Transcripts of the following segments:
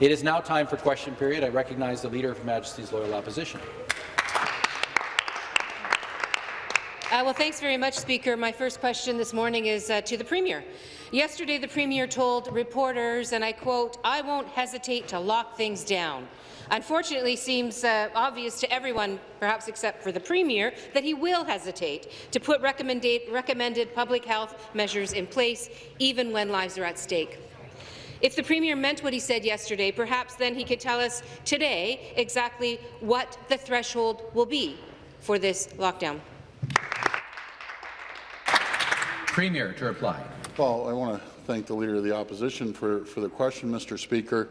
It is now time for question period. I recognize the Leader of Majesty's Loyal Opposition. Uh, well, thanks very much, Speaker. My first question this morning is uh, to the Premier. Yesterday, the Premier told reporters, and I quote, I won't hesitate to lock things down. Unfortunately, seems uh, obvious to everyone, perhaps except for the Premier, that he will hesitate to put recommended public health measures in place, even when lives are at stake. If the Premier meant what he said yesterday, perhaps then he could tell us today exactly what the threshold will be for this lockdown. Premier to reply. Well, I want to thank the Leader of the Opposition for, for the question, Mr. Speaker.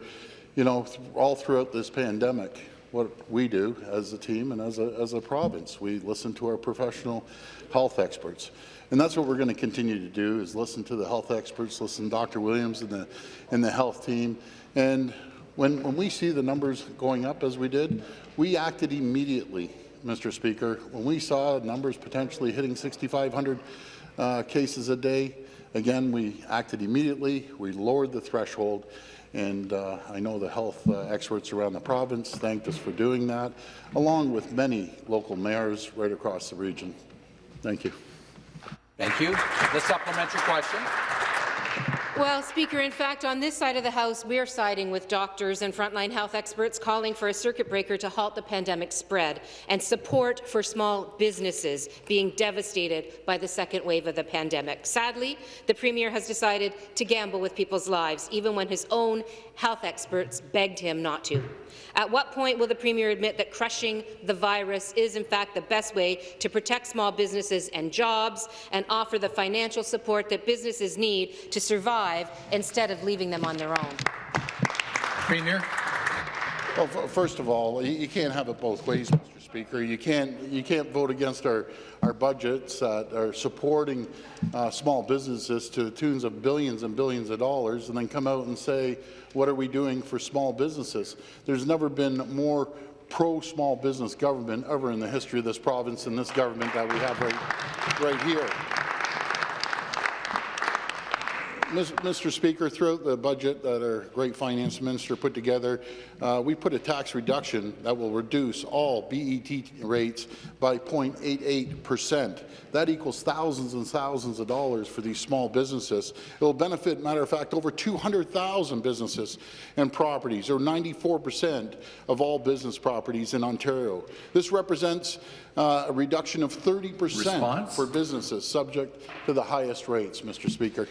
You know, all throughout this pandemic, what we do as a team and as a, as a province, we listen to our professional health experts. And that's what we're going to continue to do, is listen to the health experts, listen to Dr. Williams and the, and the health team. And when, when we see the numbers going up as we did, we acted immediately, Mr. Speaker. When we saw numbers potentially hitting 6,500 uh, cases a day. Again, we acted immediately. We lowered the threshold, and uh, I know the health uh, experts around the province thanked us for doing that, along with many local mayors right across the region. Thank you. Thank you. The supplementary question. Well, Speaker, in fact, on this side of the House, we're siding with doctors and frontline health experts calling for a circuit breaker to halt the pandemic spread and support for small businesses being devastated by the second wave of the pandemic. Sadly, the Premier has decided to gamble with people's lives, even when his own health experts begged him not to. At what point will the Premier admit that crushing the virus is in fact the best way to protect small businesses and jobs and offer the financial support that businesses need to survive instead of leaving them on their own? Premier. Well, first of all, you can't have it both ways, Mr. Speaker. You can't you can't vote against our our budgets that are supporting uh, small businesses to the tunes of billions and billions of dollars, and then come out and say, what are we doing for small businesses? There's never been more pro-small business government ever in the history of this province and this government that we have right, right here. Mr. Speaker, throughout the budget that our great finance minister put together, uh, we put a tax reduction that will reduce all BET rates by 0.88 percent. That equals thousands and thousands of dollars for these small businesses. It will benefit, matter of fact, over 200,000 businesses and properties, or 94 percent of all business properties in Ontario. This represents uh, a reduction of 30 percent for businesses subject to the highest rates, Mr. Speaker.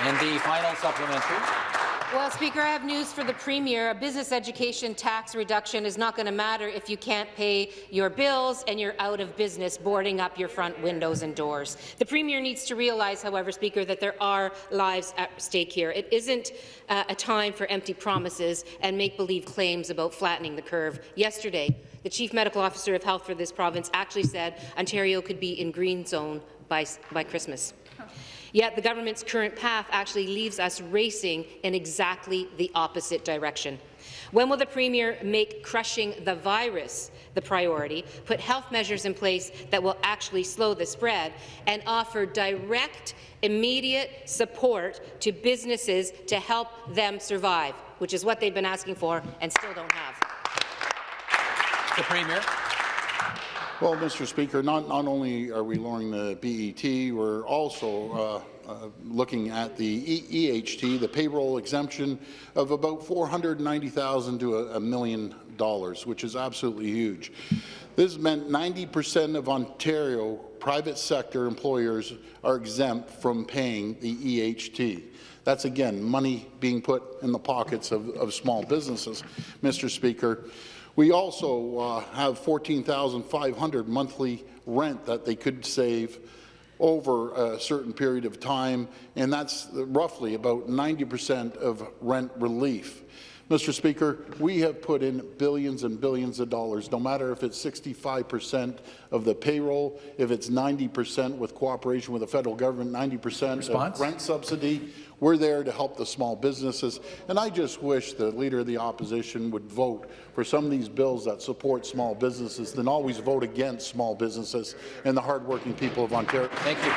And the final supplementary. Well, Speaker, I have news for the Premier. A business education tax reduction is not going to matter if you can't pay your bills and you're out of business boarding up your front windows and doors. The Premier needs to realize, however, Speaker, that there are lives at stake here. It isn't uh, a time for empty promises and make-believe claims about flattening the curve. Yesterday, the Chief Medical Officer of Health for this province actually said Ontario could be in green zone by, by Christmas. Yet the government's current path actually leaves us racing in exactly the opposite direction. When will the Premier make crushing the virus the priority, put health measures in place that will actually slow the spread, and offer direct, immediate support to businesses to help them survive, which is what they've been asking for and still don't have? The Premier. Well, Mr. Speaker, not, not only are we lowering the BET, we're also uh, uh, looking at the e EHT, the payroll exemption of about 490,000 to a, million dollars, which is absolutely huge. This meant 90 percent of Ontario private sector employers are exempt from paying the EHT. That's, again, money being put in the pockets of, of small businesses, Mr. Speaker. We also uh, have 14,500 monthly rent that they could save over a certain period of time, and that's roughly about 90 percent of rent relief. Mr. Speaker, we have put in billions and billions of dollars, no matter if it's 65 percent of the payroll, if it's 90 percent with cooperation with the federal government, 90 percent of rent subsidy. We're there to help the small businesses, and I just wish the Leader of the Opposition would vote for some of these bills that support small businesses than always vote against small businesses and the hardworking people of Ontario. Thank you.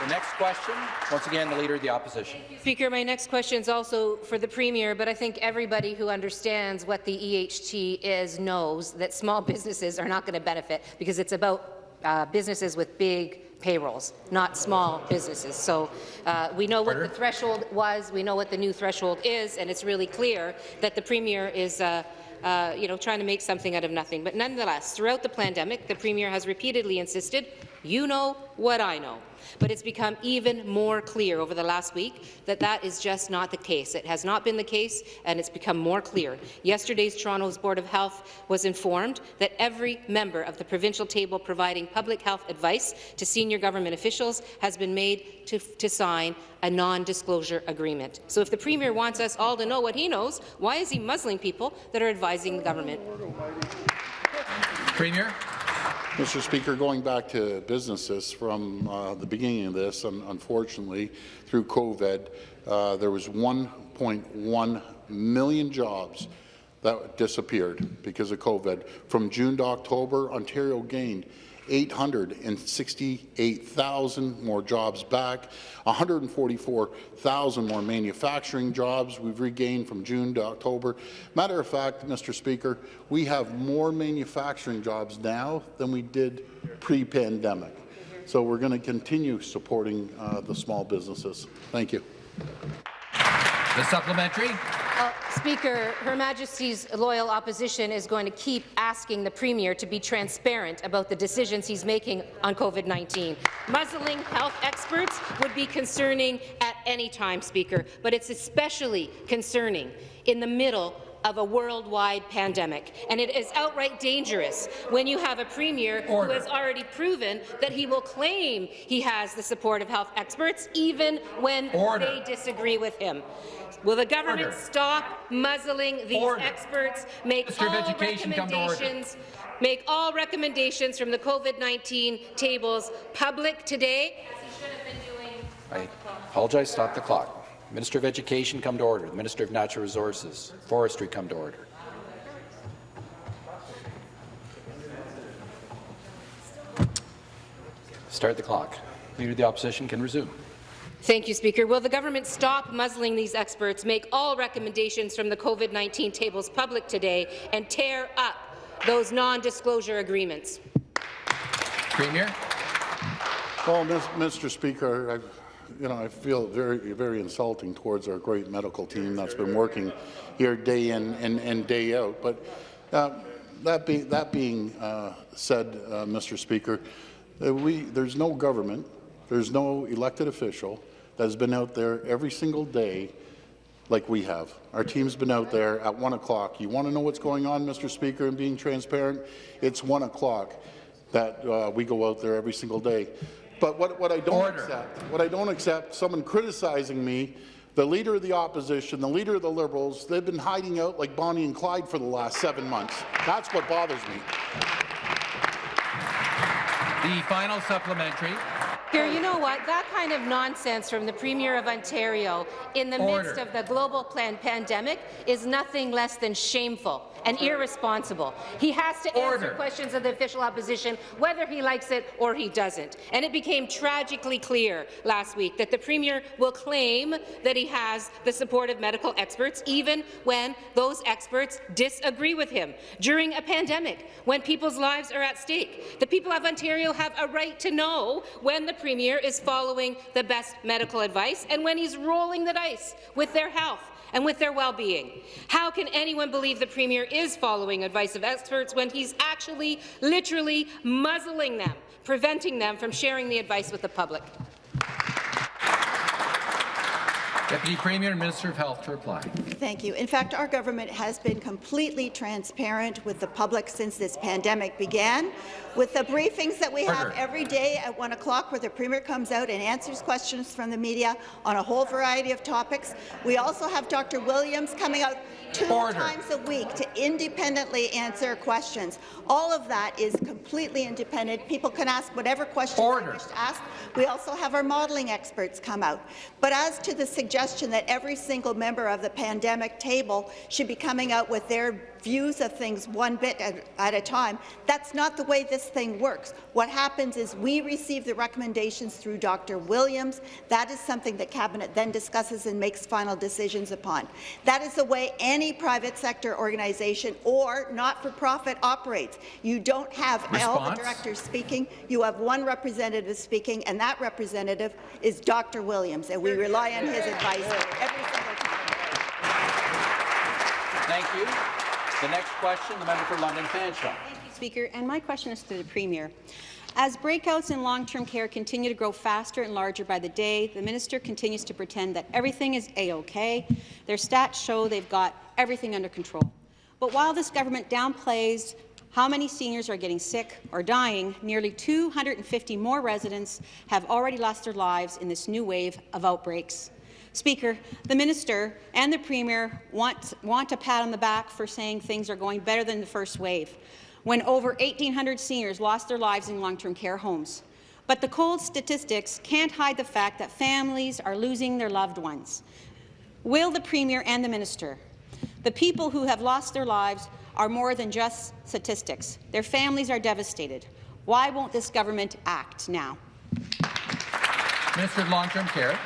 The next question, once again, the Leader of the Opposition. Speaker, my next question is also for the Premier, but I think everybody who understands what the EHT is knows that small businesses are not going to benefit because it's about uh, businesses with big payrolls, not small businesses. So uh, we know what the threshold was, we know what the new threshold is, and it's really clear that the Premier is uh, uh, you know, trying to make something out of nothing. But nonetheless, throughout the pandemic, the Premier has repeatedly insisted, you know what I know. But it's become even more clear over the last week that that is just not the case. It has not been the case, and it's become more clear. Yesterday's Toronto's Board of Health was informed that every member of the provincial table providing public health advice to senior government officials has been made to, to sign a non-disclosure agreement. So if the Premier wants us all to know what he knows, why is he muzzling people that are advising the government? Premier. Mr. Speaker, going back to businesses from uh, the beginning of this, un unfortunately, through COVID, uh, there was 1.1 million jobs that disappeared because of COVID. From June to October, Ontario gained 868,000 more jobs back, 144,000 more manufacturing jobs we've regained from June to October. Matter of fact, Mr. Speaker, we have more manufacturing jobs now than we did pre-pandemic. So we're going to continue supporting uh, the small businesses. Thank you. The supplementary. Uh, Speaker, Her Majesty's loyal opposition is going to keep asking the Premier to be transparent about the decisions he's making on COVID-19. Muzzling health experts would be concerning at any time, Speaker, but it's especially concerning in the middle of a worldwide pandemic. And it is outright dangerous when you have a premier Order. who has already proven that he will claim he has the support of health experts, even when Order. they disagree with him. Will the government Order. stop muzzling these Order. experts, make Minister all Education, come to order. recommendations, make all recommendations from the COVID-19 tables public today? I apologize. Stop the clock. Minister of Education, come to order. The Minister of Natural Resources, Forestry, come to order. Start the clock. Leader of the Opposition can resume. Thank you, Speaker. Will the government stop muzzling these experts, make all recommendations from the COVID-19 tables public today, and tear up those non-disclosure agreements? Premier. Well, Mr. Speaker, I, you know, I feel very, very insulting towards our great medical team that's been working here day in and, and day out. But uh, that, be, that being uh, said, uh, Mr. Speaker, uh, we, there's no government, there's no elected official that has been out there every single day like we have. Our team's been out there at 1 o'clock. You want to know what's going on, Mr. Speaker, and being transparent? It's 1 o'clock that uh, we go out there every single day. But what, what I don't Order. accept, what I don't accept, someone criticizing me, the leader of the opposition, the leader of the Liberals, they've been hiding out like Bonnie and Clyde for the last seven months. That's what bothers me. The final supplementary. Here, you know what? That kind of nonsense from the Premier of Ontario in the midst of the global plan pandemic is nothing less than shameful and irresponsible. He has to Order. answer questions of the official opposition, whether he likes it or he doesn't. And it became tragically clear last week that the Premier will claim that he has the support of medical experts, even when those experts disagree with him. During a pandemic, when people's lives are at stake, the people of Ontario have a right to know when the Premier is following the best medical advice and when he's rolling the dice with their health and with their well-being. How can anyone believe the Premier is following advice of experts when he's actually, literally muzzling them, preventing them from sharing the advice with the public? Deputy Premier and Minister of Health to reply. Thank you. In fact, our government has been completely transparent with the public since this pandemic began. With the briefings that we have every day at 1 o'clock where the Premier comes out and answers questions from the media on a whole variety of topics. We also have Dr. Williams coming out two Order. times a week to independently answer questions. All of that is completely independent. People can ask whatever questions Order. they wish to ask. We also have our modelling experts come out. But as to the suggestion that every single member of the pandemic table should be coming out with their views of things one bit at, at a time. That's not the way this thing works. What happens is we receive the recommendations through Dr. Williams. That is something that Cabinet then discusses and makes final decisions upon. That is the way any private sector organization or not-for-profit operates. You don't have all the directors speaking. You have one representative speaking, and that representative is Dr. Williams, and we rely on his advice every single time. Thank you. The next question, the member for London Fanshawe. Speaker, and my question is to the Premier. As breakouts in long-term care continue to grow faster and larger by the day, the minister continues to pretend that everything is A-OK. Their stats show they've got everything under control. But while this government downplays how many seniors are getting sick or dying, nearly 250 more residents have already lost their lives in this new wave of outbreaks. Speaker, the minister and the premier want, want a pat on the back for saying things are going better than the first wave, when over 1,800 seniors lost their lives in long-term care homes. But the cold statistics can't hide the fact that families are losing their loved ones. Will the premier and the minister, the people who have lost their lives are more than just statistics. Their families are devastated. Why won't this government act now? Minister of Long-Term Care.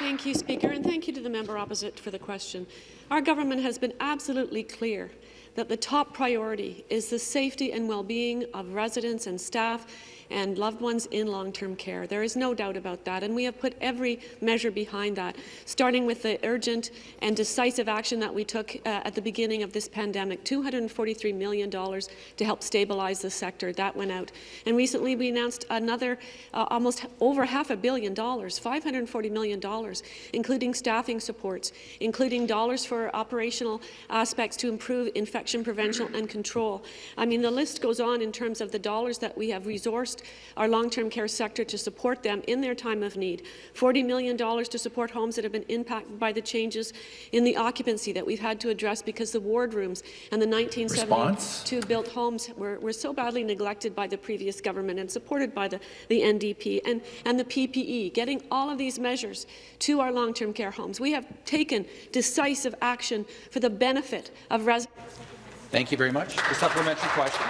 Thank you, Speaker, and thank you to the member opposite for the question. Our government has been absolutely clear that the top priority is the safety and well-being of residents and staff and loved ones in long-term care. There is no doubt about that, and we have put every measure behind that, starting with the urgent and decisive action that we took uh, at the beginning of this pandemic, $243 million to help stabilize the sector. That went out. And recently we announced another uh, almost over half a billion dollars, $540 million, including staffing supports, including dollars for operational aspects to improve infection prevention and control. I mean, the list goes on in terms of the dollars that we have resourced our long-term care sector to support them in their time of need. $40 million to support homes that have been impacted by the changes in the occupancy that we've had to address because the ward rooms and the 1972 built homes were, were so badly neglected by the previous government and supported by the, the NDP and, and the PPE, getting all of these measures to our long-term care homes. We have taken decisive action for the benefit of residents. Thank you very much. The supplementary question.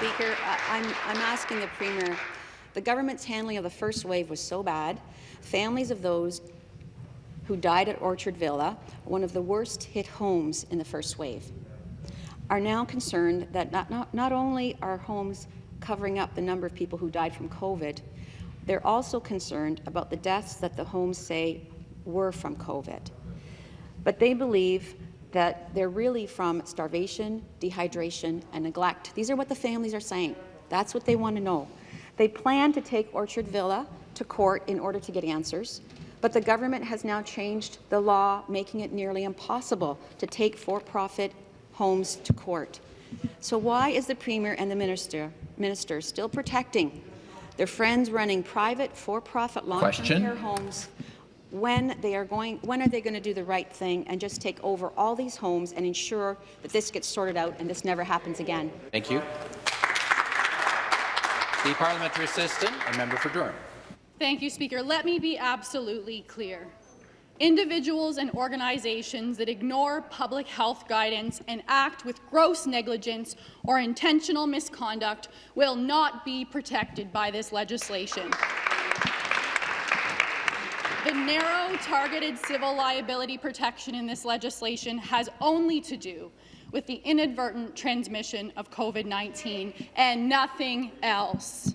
Speaker, I'm, I'm asking the Premier, the government's handling of the first wave was so bad, families of those who died at Orchard Villa, one of the worst hit homes in the first wave, are now concerned that not, not, not only are homes covering up the number of people who died from COVID, they're also concerned about the deaths that the homes say were from COVID. But they believe that they're really from starvation, dehydration, and neglect. These are what the families are saying. That's what they want to know. They plan to take Orchard Villa to court in order to get answers, but the government has now changed the law, making it nearly impossible to take for-profit homes to court. So why is the Premier and the Minister, minister still protecting their friends running private for-profit long-term care homes when they are going, when are they going to do the right thing and just take over all these homes and ensure that this gets sorted out and this never happens again? Thank you. The parliamentary assistant, a member for Durham. Thank you, Speaker. Let me be absolutely clear. Individuals and organizations that ignore public health guidance and act with gross negligence or intentional misconduct will not be protected by this legislation. The narrow, targeted civil liability protection in this legislation has only to do with the inadvertent transmission of COVID-19 and nothing else.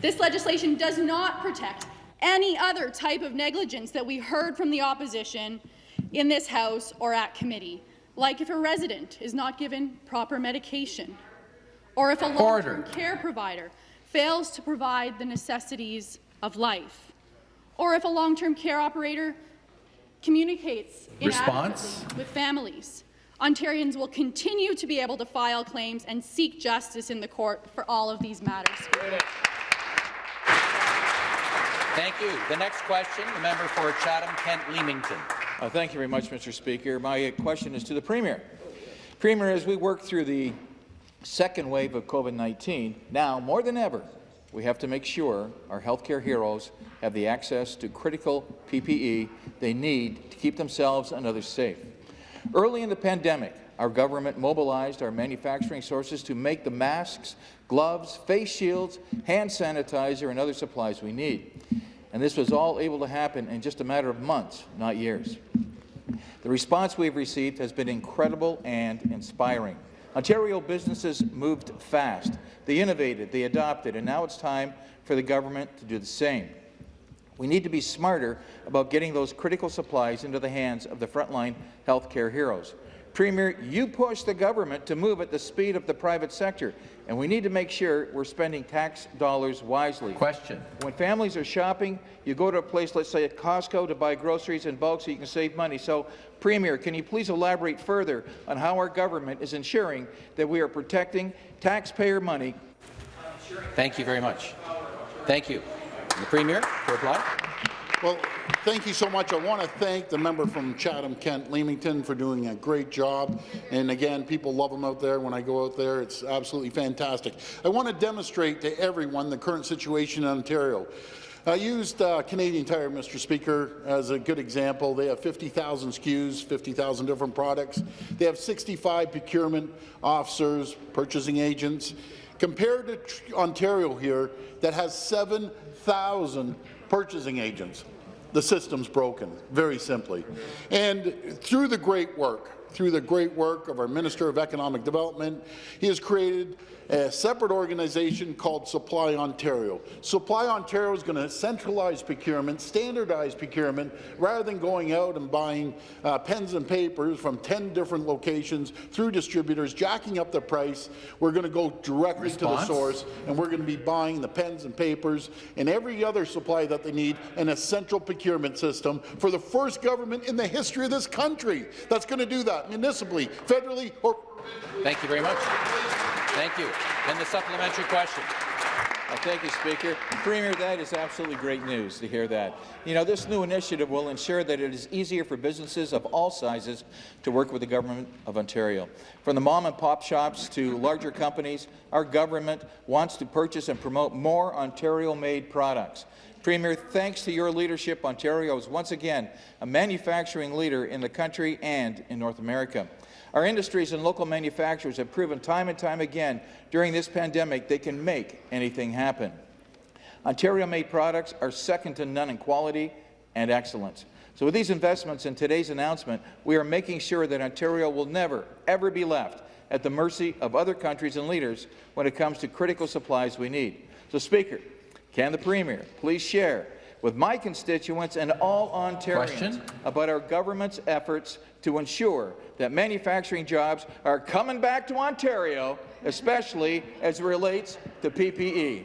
This legislation does not protect any other type of negligence that we heard from the opposition in this House or at committee, like if a resident is not given proper medication, or if a long-term care provider fails to provide the necessities of life, or if a long-term care operator communicates Response? inadequately with families. Ontarians will continue to be able to file claims and seek justice in the court for all of these matters. Thank you. The next question, the member for Chatham-Kent Leamington. Uh, thank you very much, Mr. Speaker. My question is to the Premier. Premier, as we work through the second wave of COVID-19, now more than ever, we have to make sure our healthcare heroes have the access to critical PPE they need to keep themselves and others safe. Early in the pandemic, our government mobilized our manufacturing sources to make the masks, gloves, face shields, hand sanitizer, and other supplies we need. And this was all able to happen in just a matter of months, not years. The response we've received has been incredible and inspiring. Ontario businesses moved fast. They innovated, they adopted, and now it's time for the government to do the same. We need to be smarter about getting those critical supplies into the hands of the frontline healthcare heroes. Premier, you push the government to move at the speed of the private sector, and we need to make sure we're spending tax dollars wisely. Question. When families are shopping, you go to a place, let's say at Costco, to buy groceries in bulk so you can save money. So, Premier, can you please elaborate further on how our government is ensuring that we are protecting taxpayer money? Thank you very much. Thank you. The Premier to reply. Well, thank you so much. I want to thank the member from Chatham-Kent Leamington for doing a great job. And again, people love him out there. When I go out there, it's absolutely fantastic. I want to demonstrate to everyone the current situation in Ontario. I used uh, Canadian Tire, Mr. Speaker, as a good example. They have 50,000 SKUs, 50,000 different products. They have 65 procurement officers, purchasing agents. Compared to Ontario here, that has 7,000 purchasing agents. The system's broken, very simply. And through the great work, through the great work of our Minister of Economic Development, he has created a separate organization called Supply Ontario. Supply Ontario is going to centralize procurement, standardize procurement, rather than going out and buying uh, pens and papers from 10 different locations through distributors, jacking up the price. We're going to go directly Response? to the source, and we're going to be buying the pens and papers and every other supply that they need in a central procurement system for the first government in the history of this country that's going to do that, municipally, federally, or Thank you very much. Thank you. And the supplementary question. Uh, Thank you, Speaker. Premier, that is absolutely great news to hear that. You know, this new initiative will ensure that it is easier for businesses of all sizes to work with the Government of Ontario. From the mom-and-pop shops to larger companies, our government wants to purchase and promote more Ontario-made products. Premier, thanks to your leadership, Ontario is once again a manufacturing leader in the country and in North America. Our industries and local manufacturers have proven time and time again during this pandemic they can make anything happen. Ontario-made products are second to none in quality and excellence. So with these investments in today's announcement, we are making sure that Ontario will never, ever be left at the mercy of other countries and leaders when it comes to critical supplies we need. So, Speaker, can the Premier please share with my constituents and all Ontarians Question? about our government's efforts to ensure that manufacturing jobs are coming back to Ontario, especially as it relates to PPE.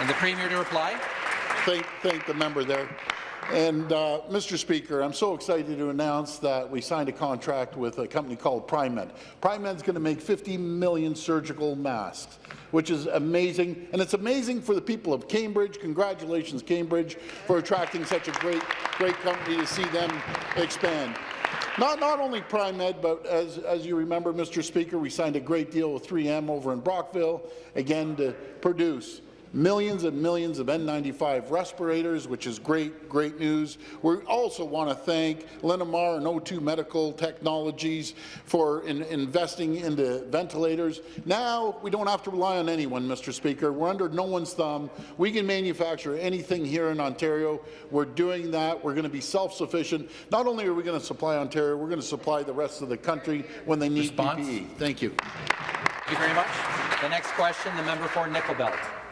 And the Premier to reply. thank, thank the member there. And, uh, Mr. Speaker, I'm so excited to announce that we signed a contract with a company called Primed. Primed's going to make 50 million surgical masks, which is amazing. And it's amazing for the people of Cambridge. Congratulations, Cambridge, for attracting such a great, great company to see them expand. Not, not only Primed, but as, as you remember, Mr. Speaker, we signed a great deal with 3M over in Brockville, again, to produce millions and millions of N95 respirators, which is great, great news. We also want to thank Linamar and O2 Medical Technologies for investing in, investing into ventilators. Now we don't have to rely on anyone, Mr. Speaker. We're under no one's thumb. We can manufacture anything here in Ontario. We're doing that. We're going to be self-sufficient. Not only are we going to supply Ontario, we're going to supply the rest of the country when they need Response? PPE. Thank you. Thank you very much. The next question, the member for Nickel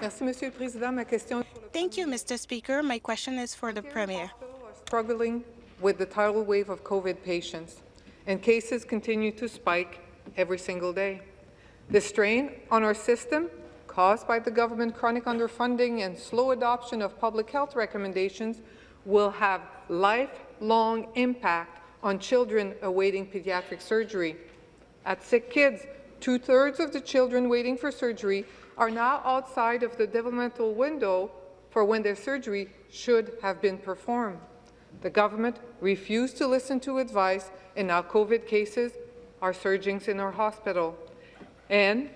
Belt. Merci, Monsieur le Président. Ma question Thank you, Mr. Speaker. My question is for the Premier. struggling with the tidal wave of COVID patients, and cases continue to spike every single day. The strain on our system, caused by the government chronic underfunding and slow adoption of public health recommendations, will have lifelong impact on children awaiting pediatric surgery. At Sick Kids, two-thirds of the children waiting for surgery are now outside of the developmental window for when their surgery should have been performed. The government refused to listen to advice, and now COVID cases are surging in our hospital. And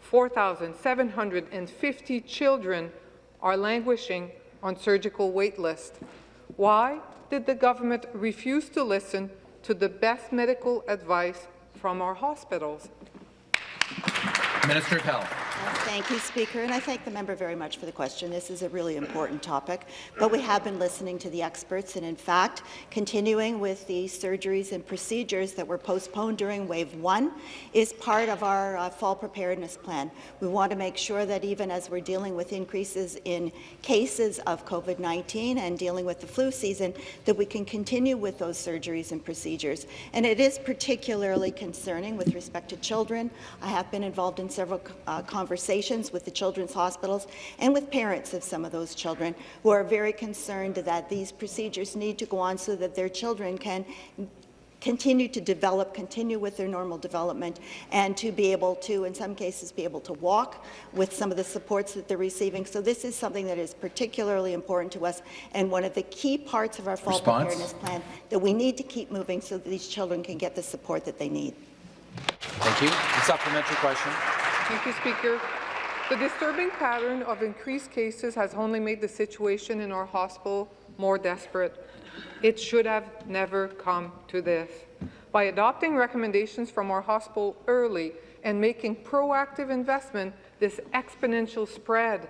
4,750 children are languishing on surgical wait list. Why did the government refuse to listen to the best medical advice from our hospitals. Minister of Health. Thank you, Speaker, and I thank the member very much for the question. This is a really important topic, but we have been listening to the experts, and in fact, continuing with the surgeries and procedures that were postponed during Wave 1 is part of our uh, fall preparedness plan. We want to make sure that even as we're dealing with increases in cases of COVID-19 and dealing with the flu season, that we can continue with those surgeries and procedures. And it is particularly concerning with respect to children. I have been involved in several uh, conversations with the children's hospitals and with parents of some of those children who are very concerned that these procedures need to go on so that their children can continue to develop, continue with their normal development, and to be able to, in some cases, be able to walk with some of the supports that they're receiving. So this is something that is particularly important to us and one of the key parts of our fall Response? preparedness plan that we need to keep moving so that these children can get the support that they need. Thank you. A supplementary question. Thank you, Speaker. The disturbing pattern of increased cases has only made the situation in our hospital more desperate. It should have never come to this. By adopting recommendations from our hospital early and making proactive investment, this exponential spread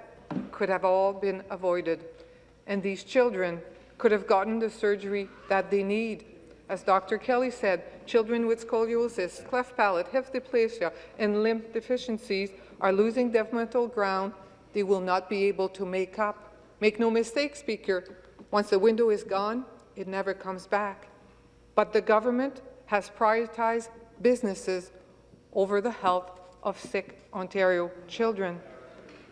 could have all been avoided, and these children could have gotten the surgery that they need. As Dr. Kelly said, children with scoliosis, cleft palate, hip dysplasia, and limb deficiencies are losing developmental ground they will not be able to make up. Make no mistake, Speaker, once the window is gone, it never comes back. But the government has prioritized businesses over the health of sick Ontario children.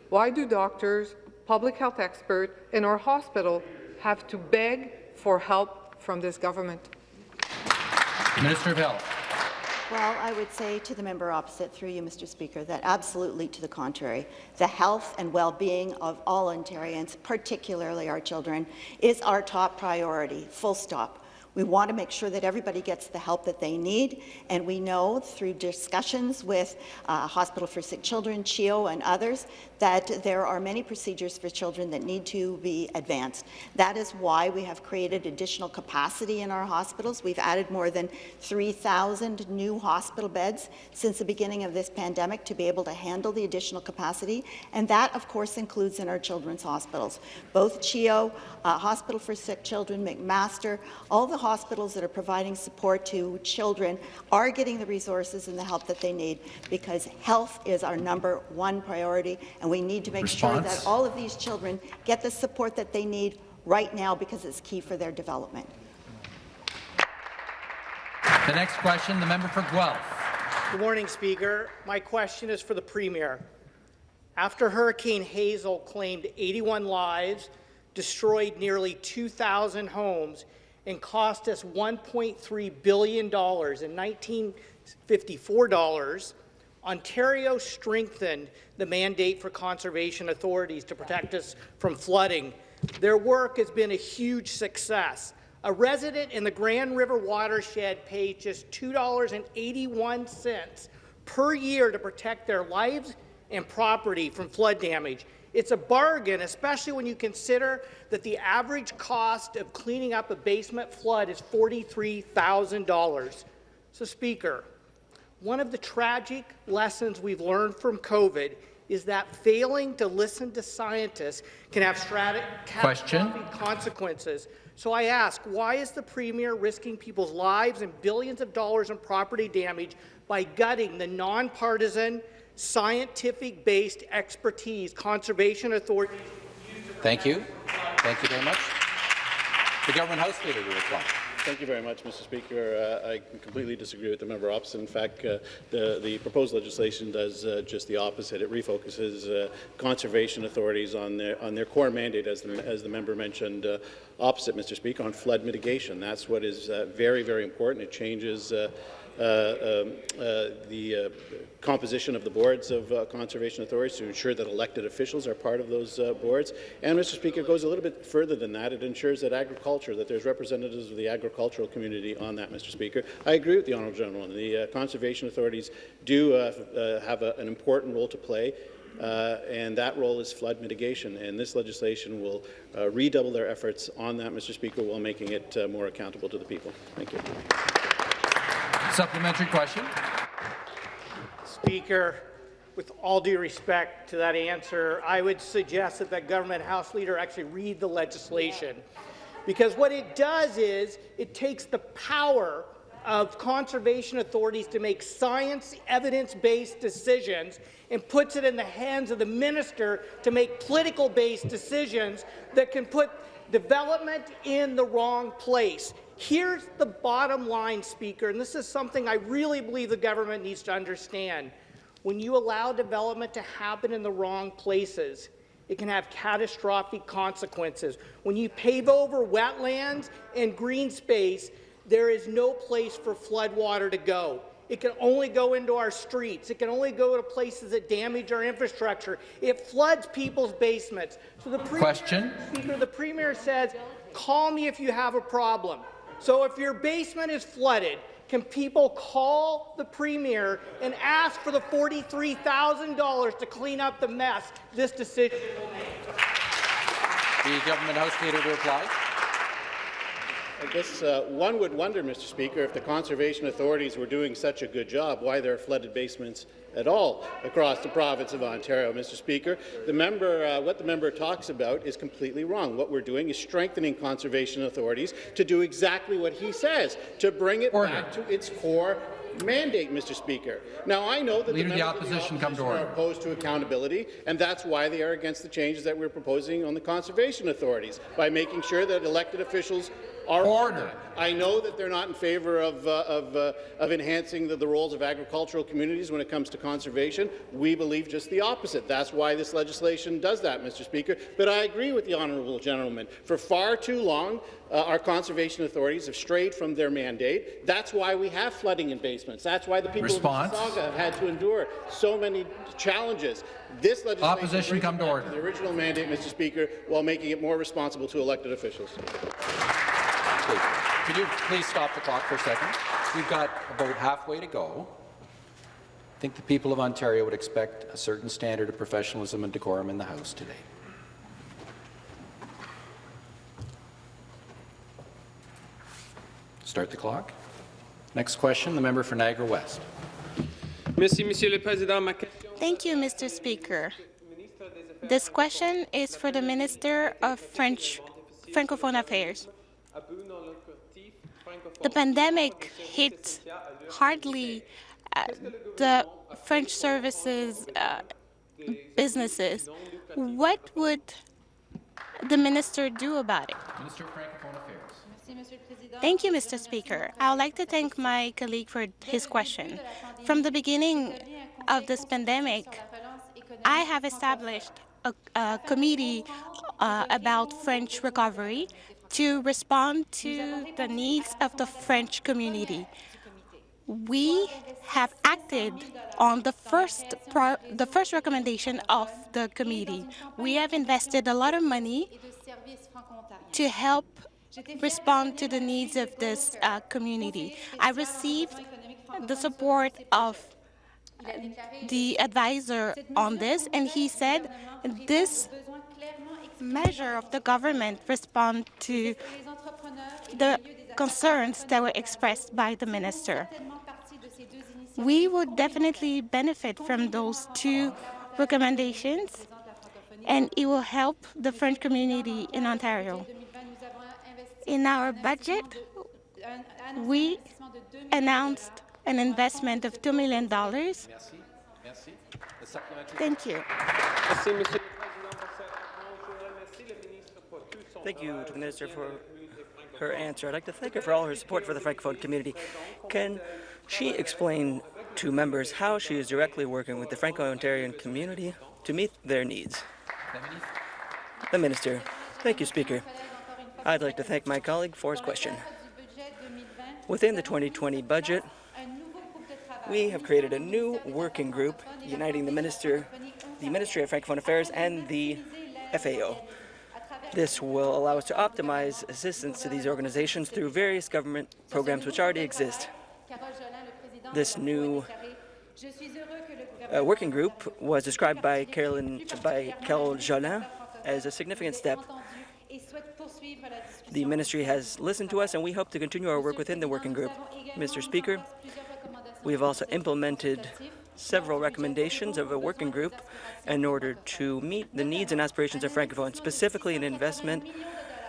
Why do doctors, public health experts, and our hospital have to beg for help from this government? Minister of Health. Well, I would say to the member opposite, through you, Mr. Speaker, that absolutely to the contrary. The health and well-being of all Ontarians, particularly our children, is our top priority, full stop. We want to make sure that everybody gets the help that they need, and we know through discussions with uh, Hospital for Sick Children, CHEO, and others that there are many procedures for children that need to be advanced. That is why we have created additional capacity in our hospitals. We've added more than 3,000 new hospital beds since the beginning of this pandemic to be able to handle the additional capacity, and that, of course, includes in our children's hospitals. Both CHEO, uh, Hospital for Sick Children, McMaster, all the hospitals that are providing support to children are getting the resources and the help that they need because health is our number one priority, and we need to make Response? sure that all of these children get the support that they need right now because it's key for their development. The next question, the member for Guelph. Good morning, Speaker. My question is for the Premier. After Hurricane Hazel claimed 81 lives, destroyed nearly 2,000 homes, and cost us $1.3 billion in 1954 dollars, Ontario strengthened the mandate for conservation authorities to protect us from flooding. Their work has been a huge success. A resident in the Grand River watershed pays just $2.81 per year to protect their lives and property from flood damage. It's a bargain, especially when you consider that the average cost of cleaning up a basement flood is $43,000. So, Speaker, one of the tragic lessons we've learned from COVID is that failing to listen to scientists can have catastrophic consequences. So I ask, why is the Premier risking people's lives and billions of dollars in property damage by gutting the nonpartisan, scientific-based expertise conservation authorities Thank you. Thank you very much. The government House Leader will reply. Thank you very much, Mr. Speaker. Uh, I completely disagree with the member opposite. In fact, uh, the, the proposed legislation does uh, just the opposite. It refocuses uh, conservation authorities on their, on their core mandate, as the, as the member mentioned uh, opposite, Mr. Speaker, on flood mitigation. That's what is uh, very, very important. It changes the uh, composition of the boards of uh, conservation authorities to ensure that elected officials are part of those uh, boards. And, Mr. Speaker, it goes a little bit further than that. It ensures that agriculture, that there's representatives of the agricultural community on that, Mr. Speaker. I agree with the honourable gentleman. The uh, conservation authorities do uh, uh, have a, an important role to play uh, and that role is flood mitigation. And this legislation will uh, redouble their efforts on that, Mr. Speaker, while making it uh, more accountable to the people. Thank you. Supplementary question. Speaker, with all due respect to that answer, I would suggest that the government House leader actually read the legislation. Because what it does is it takes the power of conservation authorities to make science, evidence-based decisions and puts it in the hands of the minister to make political-based decisions that can put development in the wrong place. Here's the bottom line, Speaker, and this is something I really believe the government needs to understand. When you allow development to happen in the wrong places, it can have catastrophic consequences. When you pave over wetlands and green space, there is no place for floodwater to go. It can only go into our streets. It can only go to places that damage our infrastructure. It floods people's basements. So the Premier, Question. Speaker, the Premier says, call me if you have a problem. So if your basement is flooded, can people call the Premier and ask for the $43,000 to clean up the mess this decision will make? The government House Leader to reply. I guess uh, one would wonder, Mr. Speaker, if the conservation authorities were doing such a good job, why there are flooded basements at all across the province of Ontario, Mr. Speaker. The member, uh, what the member talks about is completely wrong. What we're doing is strengthening conservation authorities to do exactly what he says, to bring it Order. back to its core mandate, Mr. Speaker. Now, I know that Leader the of the opposition, of the come to opposition order. are opposed to accountability, and that's why they are against the changes that we're proposing on the conservation authorities, by making sure that elected officials are Order. I know that they're not in favour of, uh, of, uh, of enhancing the, the roles of agricultural communities when it comes to conservation. We believe just the opposite. That's why this legislation does that, Mr. Speaker. But I agree with the honourable gentleman. For far too long, uh, our conservation authorities have strayed from their mandate. That's why we have flooding in basements. That's why the people Response. of Mississauga have had to endure so many challenges. This legislation Opposition, come to order. the original mandate, Mr. Speaker, while making it more responsible to elected officials. Please. Could you please stop the clock for a second? We've got about halfway to go. I think the people of Ontario would expect a certain standard of professionalism and decorum in the House today. Start the clock. Next question, the member for Niagara West. Thank you, Mr. Speaker. This question is for the Minister of French Francophone Affairs. The pandemic hit hardly uh, the French services uh, businesses. What would the minister do about it? Minister of Francophone Affairs. Thank you, Mr. Speaker. I would like to thank my colleague for his question. From the beginning of this pandemic, I have established a, a committee uh, about French recovery to respond to the needs of the French community. We have acted on the first pro the first recommendation of the committee. We have invested a lot of money to help respond to the needs of this uh, community. I received the support of the advisor on this, and he said this measure of the government respond to the concerns that were expressed by the minister. We would definitely benefit from those two recommendations, and it will help the French community in Ontario. In our budget, we announced an investment of $2 million. Merci. Merci. The supplementary. Thank you. Thank you to the Minister for her answer. I'd like to thank her for all her support for the Francophone community. Can she explain to members how she is directly working with the Franco-Ontarian community to meet their needs? The Minister. Thank you, Speaker. I'd like to thank my colleague for his question. Within the 2020 budget, we have created a new working group uniting the Minister, the Ministry of Francophone Affairs and the FAO. This will allow us to optimize assistance to these organizations through various government programs which already exist. This new uh, working group was described by Carolyn, by Carol Jolin as a significant step. The ministry has listened to us, and we hope to continue our work within the working group. Mr. Speaker, we have also implemented several recommendations of a working group in order to meet the needs and aspirations of Francophones, specifically an investment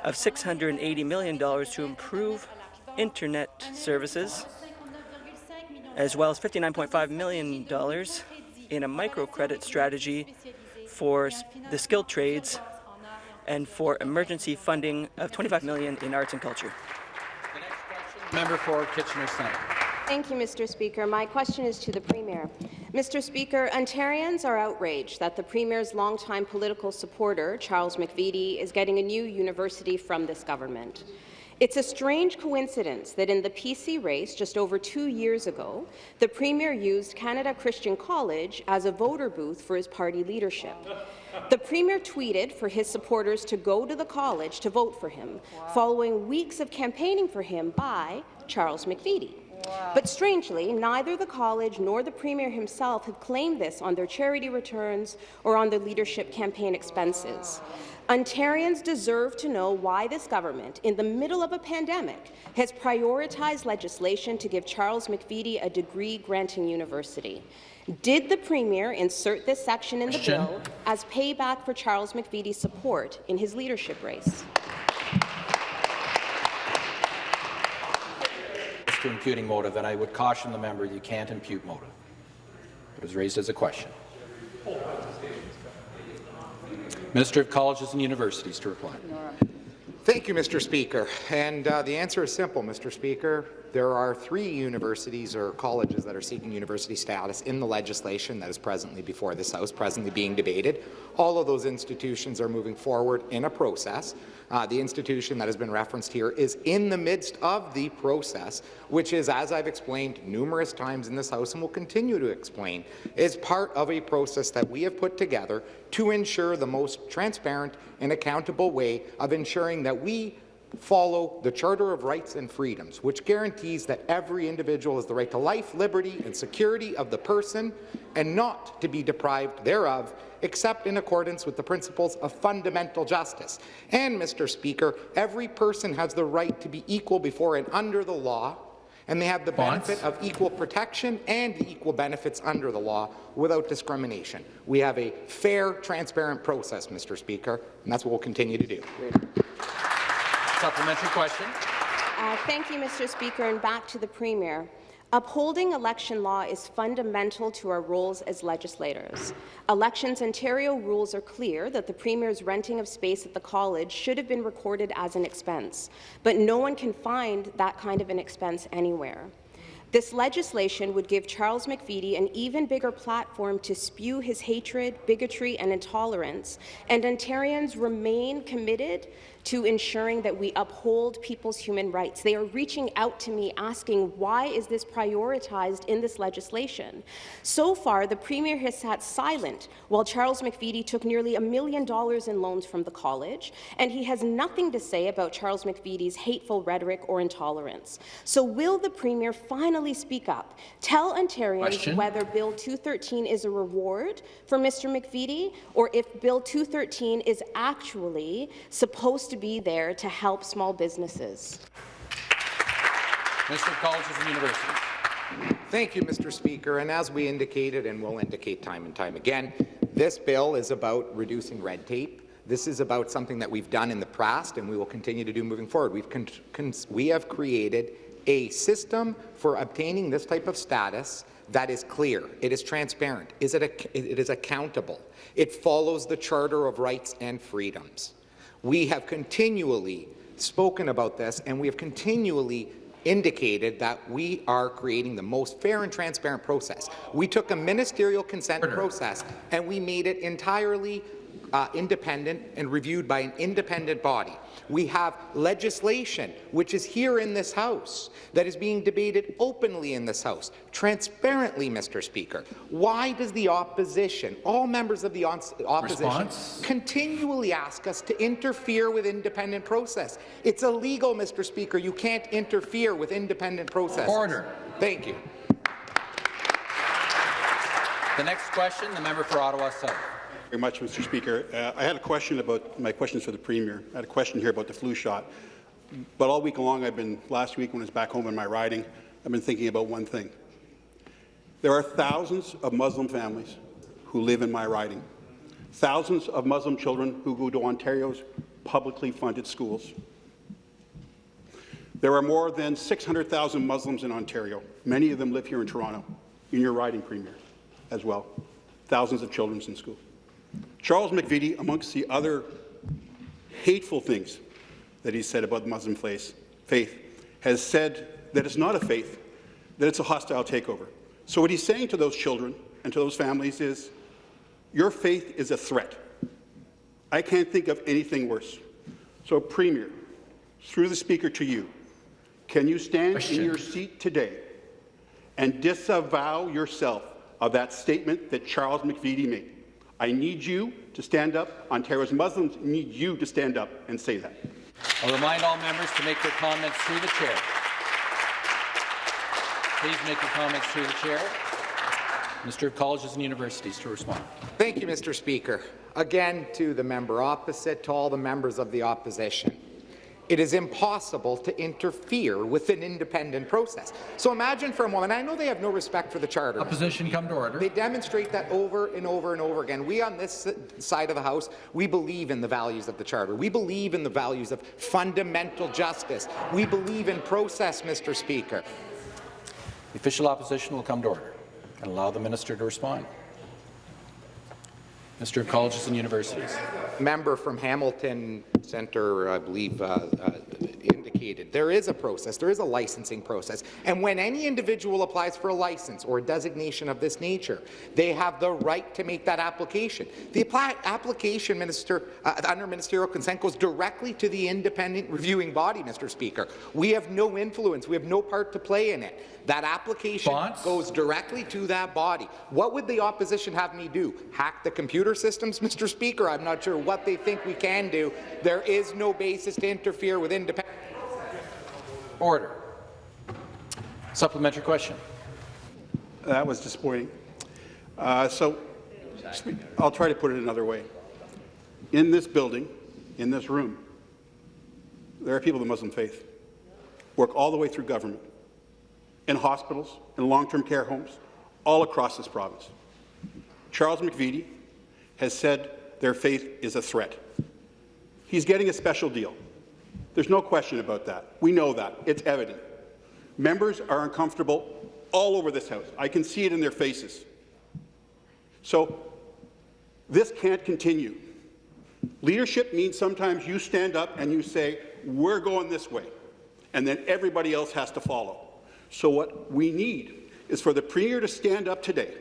of $680 million to improve internet services, as well as $59.5 million in a microcredit strategy for the skilled trades and for emergency funding of 25 million in arts and culture. Member for Kitchener Centre. Thank you, Mr. Speaker. My question is to the Premier. Mr. Speaker, Ontarians are outraged that the Premier's longtime political supporter, Charles McVety, is getting a new university from this government. It's a strange coincidence that in the PC race just over two years ago, the Premier used Canada Christian College as a voter booth for his party leadership. The Premier tweeted for his supporters to go to the college to vote for him, following weeks of campaigning for him by Charles McVety. But strangely, neither the college nor the Premier himself have claimed this on their charity returns or on their leadership campaign expenses. Ontarians deserve to know why this government, in the middle of a pandemic, has prioritized legislation to give Charles McVety a degree-granting university. Did the Premier insert this section in the Question. bill as payback for Charles McVety's support in his leadership race? To imputing motive, and I would caution the member you can't impute motive. It was raised as a question. Minister of Colleges and Universities to reply. Thank you, Mr. Speaker. And uh, the answer is simple, Mr. Speaker. There are three universities or colleges that are seeking university status in the legislation that is presently before this House, presently being debated. All of those institutions are moving forward in a process. Uh, the institution that has been referenced here is in the midst of the process, which is, as I've explained numerous times in this House and will continue to explain, is part of a process that we have put together to ensure the most transparent and accountable way of ensuring that we follow the Charter of Rights and Freedoms, which guarantees that every individual has the right to life, liberty, and security of the person, and not to be deprived thereof, except in accordance with the principles of fundamental justice. And, Mr. Speaker, every person has the right to be equal before and under the law, and they have the Bonds. benefit of equal protection and the equal benefits under the law without discrimination. We have a fair, transparent process, Mr. Speaker, and that's what we'll continue to do. Supplementary question. Uh, thank you, Mr. Speaker, and back to the Premier. Upholding election law is fundamental to our roles as legislators. Elections Ontario rules are clear that the Premier's renting of space at the college should have been recorded as an expense, but no one can find that kind of an expense anywhere. This legislation would give Charles McVety an even bigger platform to spew his hatred, bigotry and intolerance, and Ontarians remain committed to ensuring that we uphold people's human rights. They are reaching out to me asking, why is this prioritized in this legislation? So far, the Premier has sat silent while Charles McVety took nearly a million dollars in loans from the college, and he has nothing to say about Charles McVety's hateful rhetoric or intolerance. So will the Premier finally speak up, tell Ontarians Question. whether Bill 213 is a reward for Mr. McVety, or if Bill 213 is actually supposed to be there to help small businesses? Minister of Colleges and Universities. Thank you, Mr. Speaker. And as we indicated and will indicate time and time again, this bill is about reducing red tape. This is about something that we've done in the past and we will continue to do moving forward. We've con con we have created a system for obtaining this type of status that is clear, it is transparent, is it, it is accountable, it follows the Charter of Rights and Freedoms. We have continually spoken about this and we have continually indicated that we are creating the most fair and transparent process. We took a ministerial consent process and we made it entirely uh, independent and reviewed by an independent body. We have legislation, which is here in this House, that is being debated openly in this House, transparently, Mr. Speaker. Why does the opposition, all members of the opposition, Response? continually ask us to interfere with independent process? It's illegal, Mr. Speaker. You can't interfere with independent process. Order. Thank you. The next question, the member for Ottawa South. Very much, Mr. Speaker. Uh, I had a question about my questions for the Premier. I had a question here about the flu shot. But all week long, I've been last week when I was back home in my riding, I've been thinking about one thing. There are thousands of Muslim families who live in my riding. Thousands of Muslim children who go to Ontario's publicly funded schools. There are more than 600,000 Muslims in Ontario. Many of them live here in Toronto, in your riding, Premier, as well. Thousands of children in school. Charles McVety, amongst the other hateful things that he said about the Muslim faith, has said that it's not a faith, that it's a hostile takeover. So what he's saying to those children and to those families is, your faith is a threat. I can't think of anything worse. So, Premier, through the Speaker to you, can you stand Question. in your seat today and disavow yourself of that statement that Charles McVety made? I need you to stand up. Ontario's Muslims need you to stand up and say that. I'll remind all members to make their comments through the chair. Please make your comments through the chair. Minister of Colleges and Universities to respond. Thank you, Mr. Speaker. Again, to the member opposite, to all the members of the opposition. It is impossible to interfere with an independent process. So imagine for a moment, I know they have no respect for the Charter. Opposition come to order. They demonstrate that over and over and over again. We on this side of the House, we believe in the values of the Charter. We believe in the values of fundamental justice. We believe in process, Mr. Speaker. The official opposition will come to order and allow the minister to respond. Mr. of Colleges and Universities. Member from Hamilton Centre, I believe, uh, uh, there is a process, there is a licensing process, and when any individual applies for a license or a designation of this nature, they have the right to make that application. The application, Minister, uh, under ministerial consent, goes directly to the independent reviewing body, Mr. Speaker. We have no influence, we have no part to play in it. That application Bonds? goes directly to that body. What would the opposition have me do? Hack the computer systems, Mr. Speaker? I'm not sure what they think we can do. There is no basis to interfere with independent. Order. Supplementary question. That was disappointing. Uh, so I'll try to put it another way. In this building, in this room, there are people of the Muslim faith, work all the way through government, in hospitals, in long-term care homes, all across this province. Charles McVety has said their faith is a threat. He's getting a special deal. There's no question about that. We know that. It's evident. Members are uncomfortable all over this House. I can see it in their faces. So this can't continue. Leadership means sometimes you stand up and you say, we're going this way, and then everybody else has to follow. So what we need is for the Premier to stand up today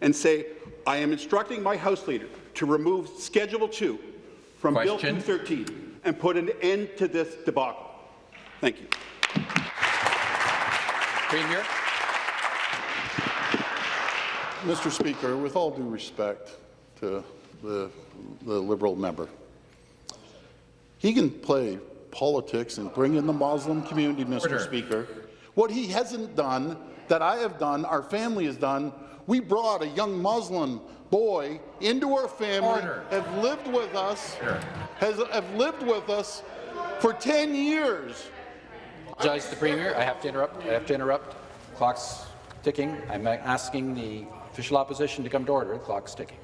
and say, I am instructing my House Leader to remove Schedule 2 from Question. Bill 213 and put an end to this debacle. Thank you. Premier. Mr. Speaker, with all due respect to the, the Liberal member, he can play politics and bring in the Muslim community, Mr. Order. Speaker. What he hasn't done, that I have done, our family has done, we brought a young Muslim boy into our family, Order. have lived with us, sure. has have lived with us for 10 years. Judge the Premier, I have to interrupt. I have to interrupt. Clock's ticking. I'm asking the official opposition to come to order. The clock's ticking.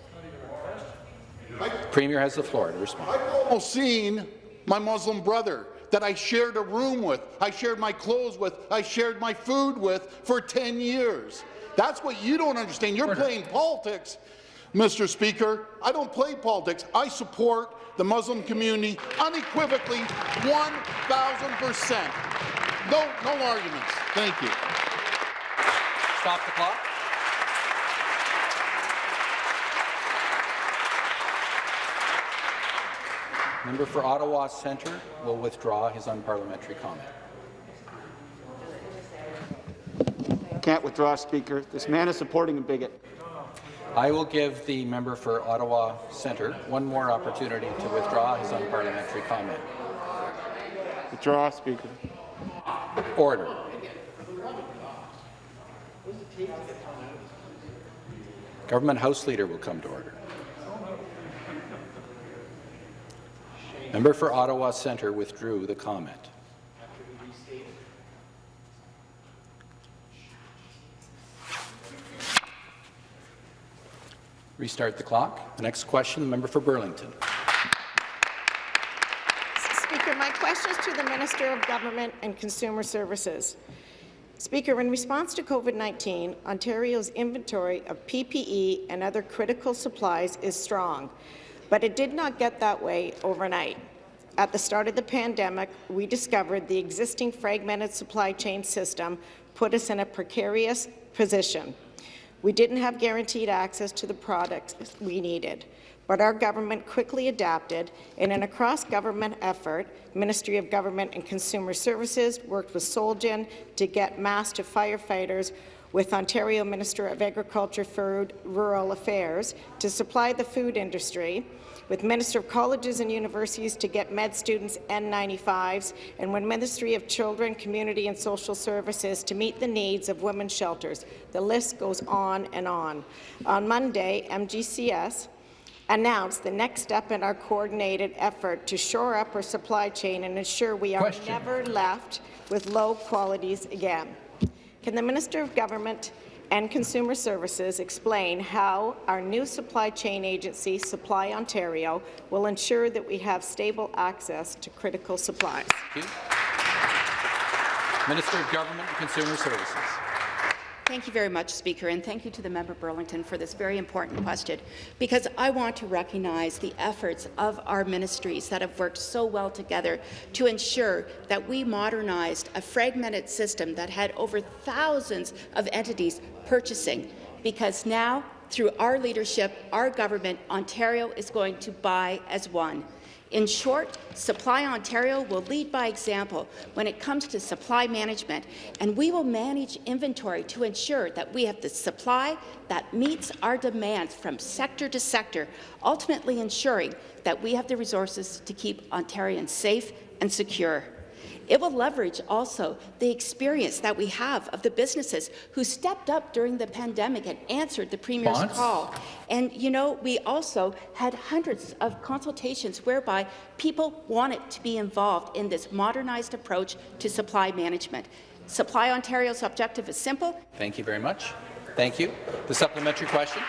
Premier has the floor to respond. I've almost seen my Muslim brother that I shared a room with, I shared my clothes with, I shared my food with for 10 years. That's what you don't understand. You're playing politics Mr. Speaker, I don't play politics. I support the Muslim community unequivocally 1,000%. No, no arguments. Thank you. Stop the clock. Member for Ottawa Centre will withdraw his unparliamentary comment. Can't withdraw, Speaker. This man is supporting a bigot. I will give the member for Ottawa Centre one more opportunity to withdraw his unparliamentary comment. Withdraw, Speaker. Order. Government House Leader will come to order. Member for Ottawa Centre withdrew the comment. Restart the clock. The next question, the member for Burlington. Speaker, my question is to the Minister of Government and Consumer Services. Speaker, in response to COVID-19, Ontario's inventory of PPE and other critical supplies is strong, but it did not get that way overnight. At the start of the pandemic, we discovered the existing fragmented supply chain system put us in a precarious position. We didn't have guaranteed access to the products we needed, but our government quickly adapted, and in a cross-government effort, Ministry of Government and Consumer Services worked with Solgen to get masks to firefighters with Ontario Minister of Agriculture, Food, Rural Affairs to supply the food industry, with Minister of Colleges and Universities to get med students N95s, and with Ministry of Children, Community and Social Services to meet the needs of women's shelters. The list goes on and on. On Monday, MGCS announced the next step in our coordinated effort to shore up our supply chain and ensure we are Question. never left with low qualities again. Can the Minister of Government and Consumer Services explain how our new supply chain agency, Supply Ontario, will ensure that we have stable access to critical supplies? Minister of Government and Consumer Services. Thank you very much, Speaker, and thank you to the member Burlington for this very important question, because I want to recognize the efforts of our ministries that have worked so well together to ensure that we modernized a fragmented system that had over thousands of entities purchasing, because now, through our leadership, our government, Ontario is going to buy as one. In short, Supply Ontario will lead by example when it comes to supply management, and we will manage inventory to ensure that we have the supply that meets our demands from sector to sector, ultimately ensuring that we have the resources to keep Ontarians safe and secure. It will leverage also the experience that we have of the businesses who stepped up during the pandemic and answered the Premier's Bonds? call. And, you know, we also had hundreds of consultations whereby people wanted to be involved in this modernized approach to supply management. Supply Ontario's objective is simple. Thank you very much. Thank you. The supplementary question.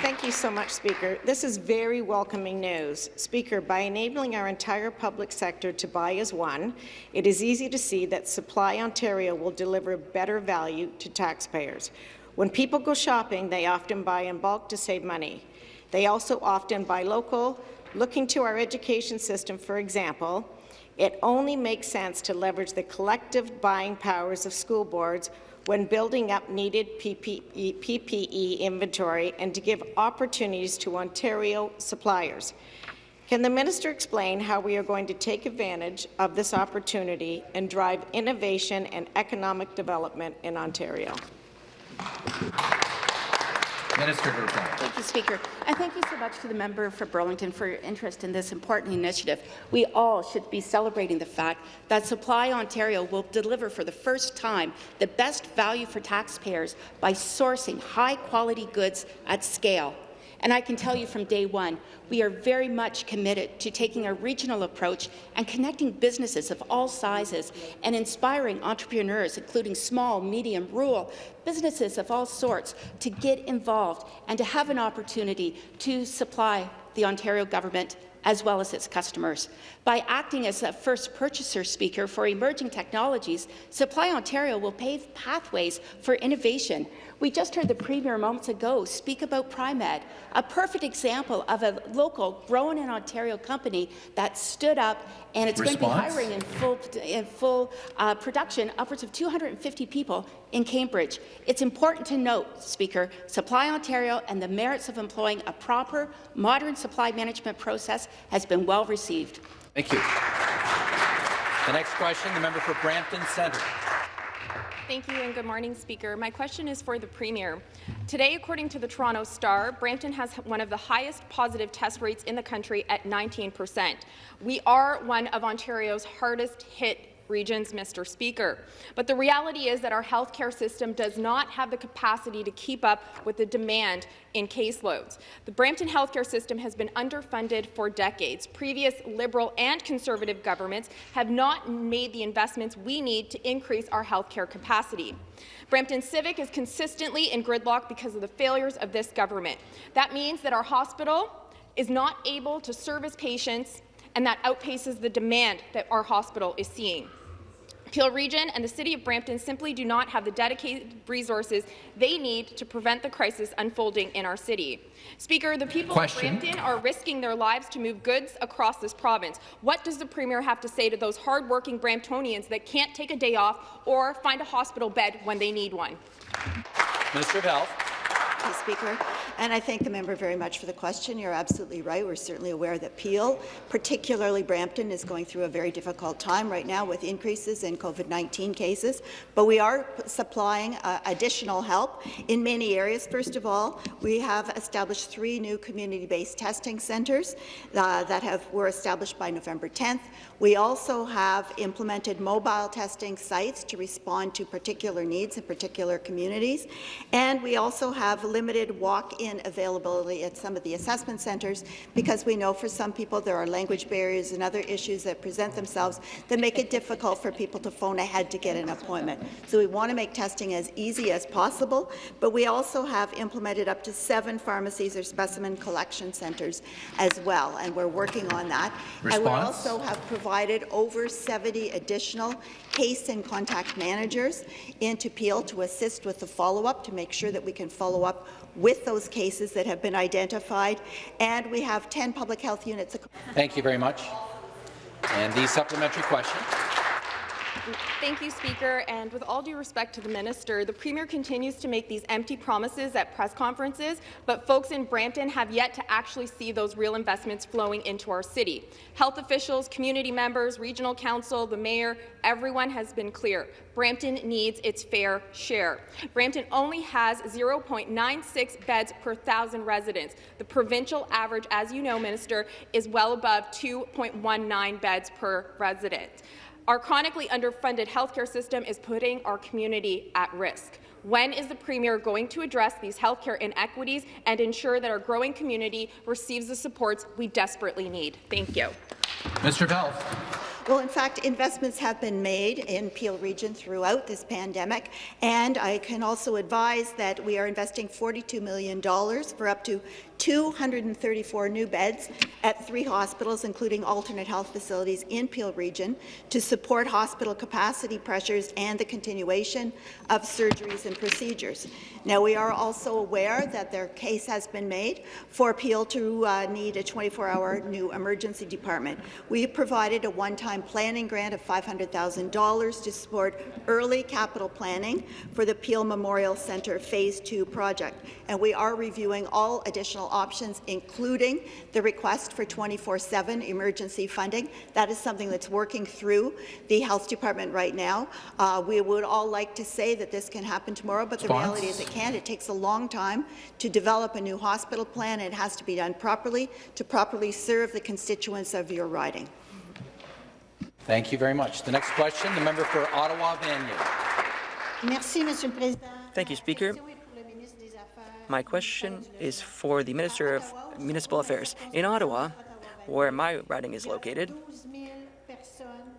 Thank you so much, Speaker. This is very welcoming news. Speaker, by enabling our entire public sector to buy as one, it is easy to see that Supply Ontario will deliver better value to taxpayers. When people go shopping, they often buy in bulk to save money. They also often buy local. Looking to our education system, for example, it only makes sense to leverage the collective buying powers of school boards when building up needed PPE, PPE inventory and to give opportunities to Ontario suppliers. Can the minister explain how we are going to take advantage of this opportunity and drive innovation and economic development in Ontario? Minister to reply. Thank you, Speaker. And thank you so much to the member for Burlington for your interest in this important initiative. We all should be celebrating the fact that Supply Ontario will deliver for the first time the best value for taxpayers by sourcing high-quality goods at scale. And I can tell you from day one, we are very much committed to taking a regional approach and connecting businesses of all sizes and inspiring entrepreneurs, including small, medium, rural, businesses of all sorts, to get involved and to have an opportunity to supply the Ontario government as well as its customers. By acting as a first purchaser speaker for emerging technologies, Supply Ontario will pave pathways for innovation. We just heard the Premier moments ago speak about Primed, a perfect example of a local, grown in Ontario company that stood up and it's Response? going to be hiring in full, in full uh, production upwards of 250 people in Cambridge. It's important to note, Speaker, Supply Ontario and the merits of employing a proper, modern supply management process has been well received. Thank you. The next question, the member for Brampton Centre. Thank you and good morning, Speaker. My question is for the Premier. Today, according to the Toronto Star, Brampton has one of the highest positive test rates in the country at 19%. We are one of Ontario's hardest hit regions, Mr. Speaker. But the reality is that our healthcare system does not have the capacity to keep up with the demand in caseloads. The Brampton healthcare system has been underfunded for decades. Previous Liberal and Conservative governments have not made the investments we need to increase our healthcare capacity. Brampton Civic is consistently in gridlock because of the failures of this government. That means that our hospital is not able to service patients, and that outpaces the demand that our hospital is seeing. Peel Region and the City of Brampton simply do not have the dedicated resources they need to prevent the crisis unfolding in our city. Speaker, the people Question. of Brampton are risking their lives to move goods across this province. What does the Premier have to say to those hardworking Bramptonians that can't take a day off or find a hospital bed when they need one? Minister of Health. Thank you, Speaker. And I thank the member very much for the question. You're absolutely right. We're certainly aware that Peel, particularly Brampton, is going through a very difficult time right now with increases in COVID-19 cases. But we are supplying uh, additional help in many areas. First of all, we have established three new community-based testing centres uh, that have were established by November 10th. We also have implemented mobile testing sites to respond to particular needs in particular communities. And we also have limited walk-in availability at some of the assessment centres because we know for some people there are language barriers and other issues that present themselves that make it difficult for people to phone ahead to get an appointment. So we want to make testing as easy as possible, but we also have implemented up to seven pharmacies or specimen collection centres as well, and we're working on that. Response? And we also have provided over 70 additional case and contact managers into Peel to assist with the follow-up to make sure that we can follow up with those cases that have been identified. And we have 10 public health units. Thank you very much. And the supplementary question. Thank you, Speaker. And with all due respect to the minister, the Premier continues to make these empty promises at press conferences, but folks in Brampton have yet to actually see those real investments flowing into our city. Health officials, community members, regional council, the mayor, everyone has been clear. Brampton needs its fair share. Brampton only has 0.96 beds per thousand residents. The provincial average, as you know, Minister, is well above 2.19 beds per resident. Our chronically underfunded healthcare system is putting our community at risk. When is the Premier going to address these healthcare inequities and ensure that our growing community receives the supports we desperately need? Thank you. Mr. of Health. Well, in fact, investments have been made in Peel Region throughout this pandemic, and I can also advise that we are investing $42 million for up to 234 new beds at three hospitals, including alternate health facilities in Peel Region, to support hospital capacity pressures and the continuation of surgeries and procedures. Now, we are also aware that their case has been made for Peel to uh, need a 24-hour new emergency department. We provided a one-time planning grant of $500,000 to support early capital planning for the Peel Memorial Centre Phase 2 project, and we are reviewing all additional options, including the request for 24-7 emergency funding. That is something that's working through the Health Department right now. Uh, we would all like to say that this can happen tomorrow, but the reality is it can't. It takes a long time to develop a new hospital plan. It has to be done properly to properly serve the constituents of your riding. Thank you very much. The next question, the member for Ottawa Vanier. Merci, Monsieur le Président. Thank you, Speaker. My question is for the Minister of Municipal Affairs. In Ottawa, where my riding is located,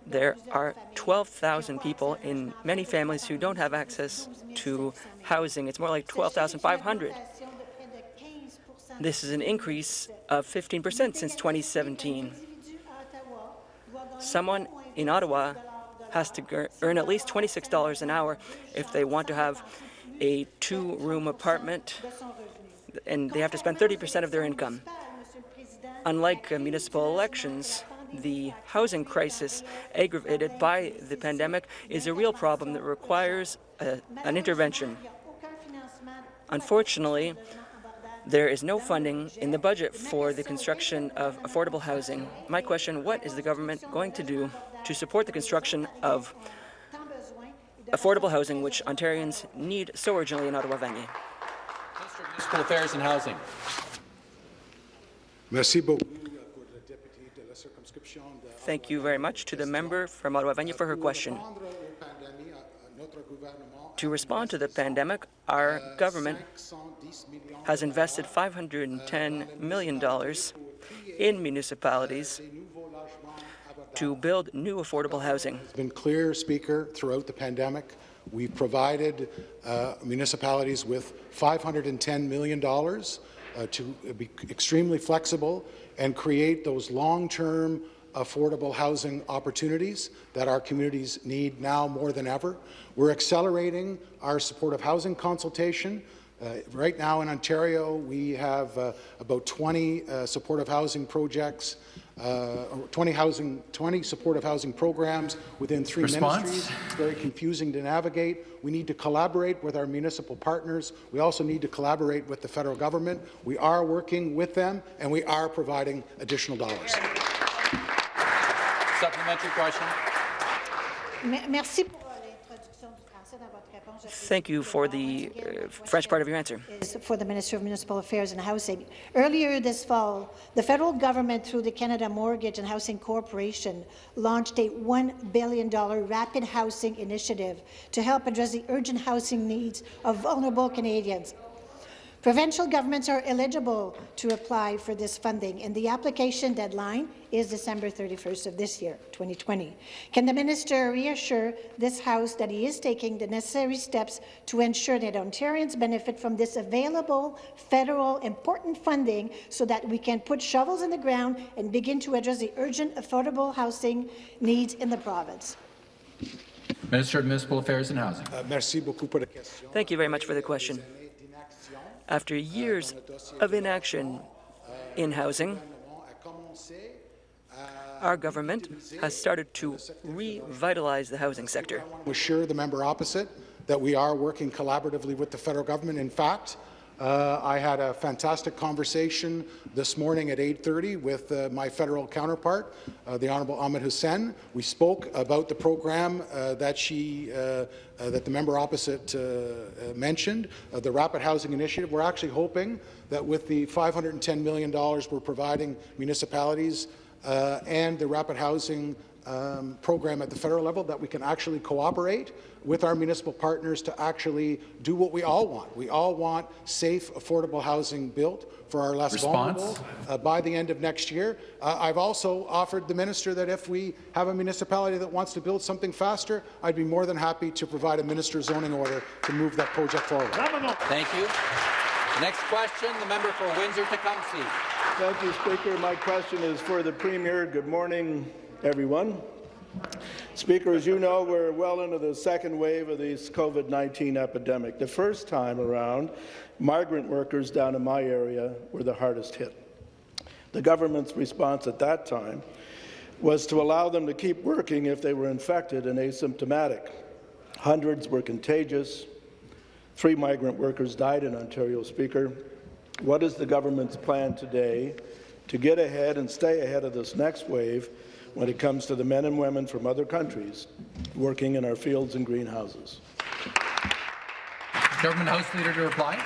there are 12,000 people in many families who don't have access to housing. It's more like 12,500. This is an increase of 15 percent since 2017. Someone in Ottawa has to earn at least $26 an hour if they want to have a two-room apartment, and they have to spend 30 percent of their income. Unlike uh, municipal elections, the housing crisis aggravated by the pandemic is a real problem that requires uh, an intervention. Unfortunately, there is no funding in the budget for the construction of affordable housing. My question, what is the government going to do to support the construction of affordable housing, which Ontarians need so urgently in Ottawa-Vanier? Municipal Affairs and Housing. Merci beaucoup. thank you very much to the member from Ottawa Vanier for her question. To respond to the pandemic, our government has invested $510 million in municipalities to build new affordable housing. It's been clear, Speaker, throughout the pandemic. We've provided uh, municipalities with $510 million uh, to be extremely flexible and create those long-term affordable housing opportunities that our communities need now more than ever. We're accelerating our supportive housing consultation. Uh, right now in Ontario, we have uh, about 20 uh, supportive housing projects, uh, 20 housing, 20 supportive housing programs within three Response? ministries. It's very confusing to navigate. We need to collaborate with our municipal partners. We also need to collaborate with the federal government. We are working with them, and we are providing additional dollars. Supplementary question. Merci Thank you for the uh, French part of your answer. for the Minister of Municipal Affairs and Housing. Earlier this fall, the federal government, through the Canada Mortgage and Housing Corporation, launched a $1 billion rapid housing initiative to help address the urgent housing needs of vulnerable Canadians. Provincial governments are eligible to apply for this funding, and the application deadline is December 31st of this year, 2020. Can the minister reassure this House that he is taking the necessary steps to ensure that Ontarians benefit from this available federal important funding so that we can put shovels in the ground and begin to address the urgent affordable housing needs in the province? Minister of Municipal Affairs and Housing. Thank you very much for the question. After years of inaction in housing, our government has started to revitalize the housing sector. assure the member opposite that we are working collaboratively with the federal government. In fact, uh, I had a fantastic conversation this morning at 8.30 with uh, my federal counterpart, uh, the Honourable Ahmed Hussen. We spoke about the program uh, that she, uh, uh, that the member opposite mentioned, the Rapid Housing Initiative. We're actually hoping that with the $510 million we're providing municipalities and the Rapid Housing um, program at the federal level that we can actually cooperate with our municipal partners to actually do what we all want. We all want safe, affordable housing built for our less Response? vulnerable uh, by the end of next year. Uh, I've also offered the minister that if we have a municipality that wants to build something faster, I'd be more than happy to provide a minister's zoning order to move that project forward. Thank you. The next question, the member for Windsor-Tecumseh. Thank you, Speaker. My question is for the Premier. Good morning, everyone. Speaker, as you know, we're well into the second wave of this COVID-19 epidemic. The first time around, migrant workers down in my area were the hardest hit. The government's response at that time was to allow them to keep working if they were infected and asymptomatic. Hundreds were contagious. Three migrant workers died in Ontario, Speaker. What is the government's plan today to get ahead and stay ahead of this next wave when it comes to the men and women from other countries working in our fields and greenhouses. Government House Leader to reply.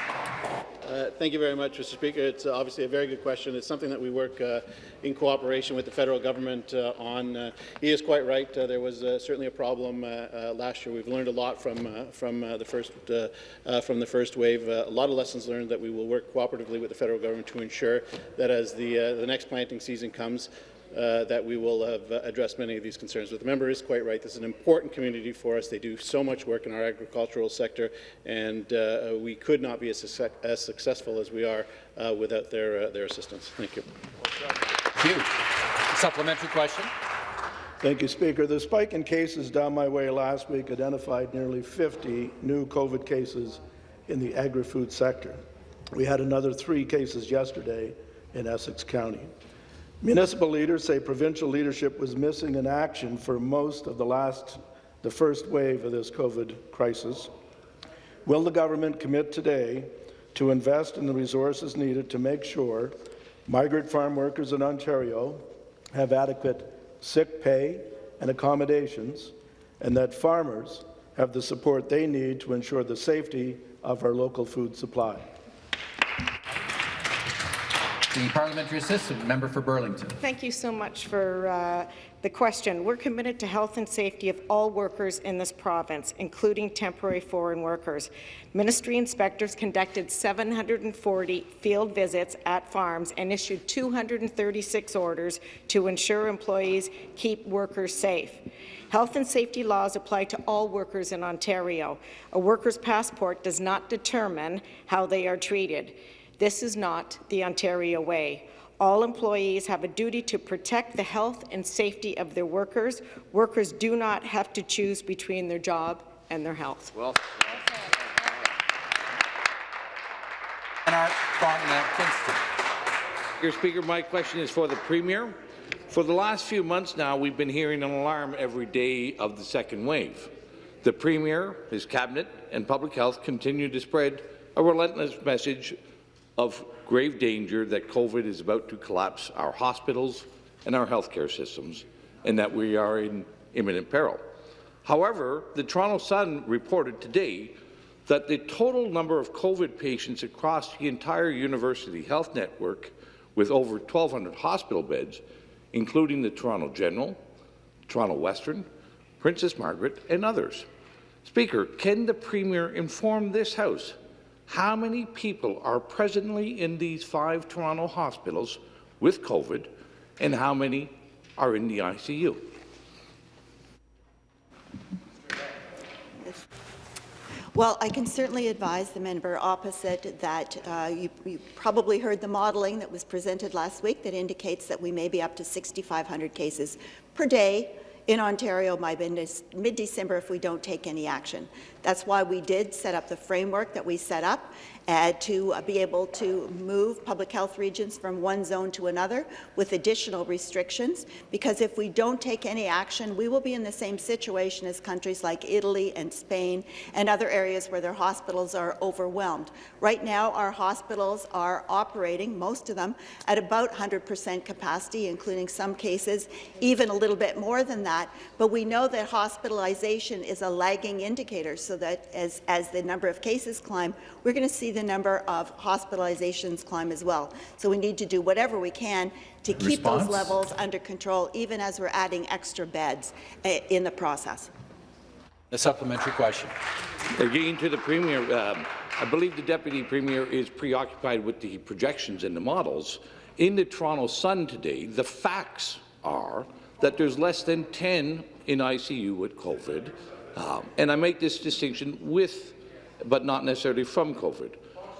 Uh, thank you very much, Mr. Speaker. It's uh, obviously a very good question. It's something that we work uh, in cooperation with the federal government uh, on. Uh, he is quite right. Uh, there was certainly a problem last year. We've learned a lot from from the first from the first wave. a lot of lessons learned that we will work cooperatively with the federal government to ensure that as the the next planting season comes, uh, that we will have uh, addressed many of these concerns. But the member is quite right. This is an important community for us. They do so much work in our agricultural sector, and uh, we could not be as, as, successful as we are uh, without their, uh, their assistance. Thank you. Thank you. Supplementary question. Thank you, Speaker. The spike in cases down my way last week identified nearly 50 new COVID cases in the agri-food sector. We had another three cases yesterday in Essex County. Municipal leaders say provincial leadership was missing in action for most of the last, the first wave of this COVID crisis. Will the government commit today to invest in the resources needed to make sure migrant farm workers in Ontario have adequate sick pay and accommodations, and that farmers have the support they need to ensure the safety of our local food supply? The parliamentary assistant, member for Burlington. Thank you so much for uh, the question. We're committed to health and safety of all workers in this province, including temporary foreign workers. Ministry inspectors conducted 740 field visits at farms and issued 236 orders to ensure employees keep workers safe. Health and safety laws apply to all workers in Ontario. A worker's passport does not determine how they are treated. This is not the Ontario way. All employees have a duty to protect the health and safety of their workers. Workers do not have to choose between their job and their health. Well, Mr. Speaker, my question is for the Premier. For the last few months now, we've been hearing an alarm every day of the second wave. The Premier, his Cabinet, and Public Health continue to spread a relentless message of grave danger that COVID is about to collapse our hospitals and our healthcare systems, and that we are in imminent peril. However, the Toronto Sun reported today that the total number of COVID patients across the entire university health network with over 1,200 hospital beds, including the Toronto General, Toronto Western, Princess Margaret, and others. Speaker, can the Premier inform this House how many people are presently in these five Toronto hospitals with COVID and how many are in the ICU? Well, I can certainly advise the member opposite that uh, you, you, probably heard the modelling that was presented last week that indicates that we may be up to 6,500 cases per day in Ontario by mid-December if we don't take any action. That's why we did set up the framework that we set up uh, to uh, be able to move public health regions from one zone to another with additional restrictions, because if we don't take any action, we will be in the same situation as countries like Italy and Spain and other areas where their hospitals are overwhelmed. Right now, our hospitals are operating, most of them, at about 100% capacity, including some cases even a little bit more than that, but we know that hospitalization is a lagging indicator, so that as, as the number of cases climb, we're going to see the number of hospitalizations climb as well. So we need to do whatever we can to keep Response? those levels under control, even as we're adding extra beds uh, in the process. A supplementary question. Again to the Premier, um, I believe the Deputy Premier is preoccupied with the projections and the models. In the Toronto Sun today, the facts are that there's less than 10 in ICU with COVID, um, and I make this distinction with, but not necessarily from COVID.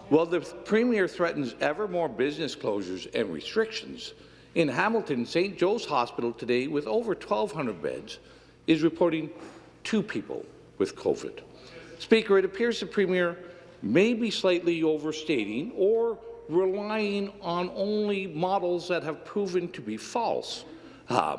Well, the Premier threatens ever more business closures and restrictions. In Hamilton, St. Joe's Hospital today, with over 1,200 beds, is reporting two people with COVID. Speaker, it appears the Premier may be slightly overstating or relying on only models that have proven to be false, uh,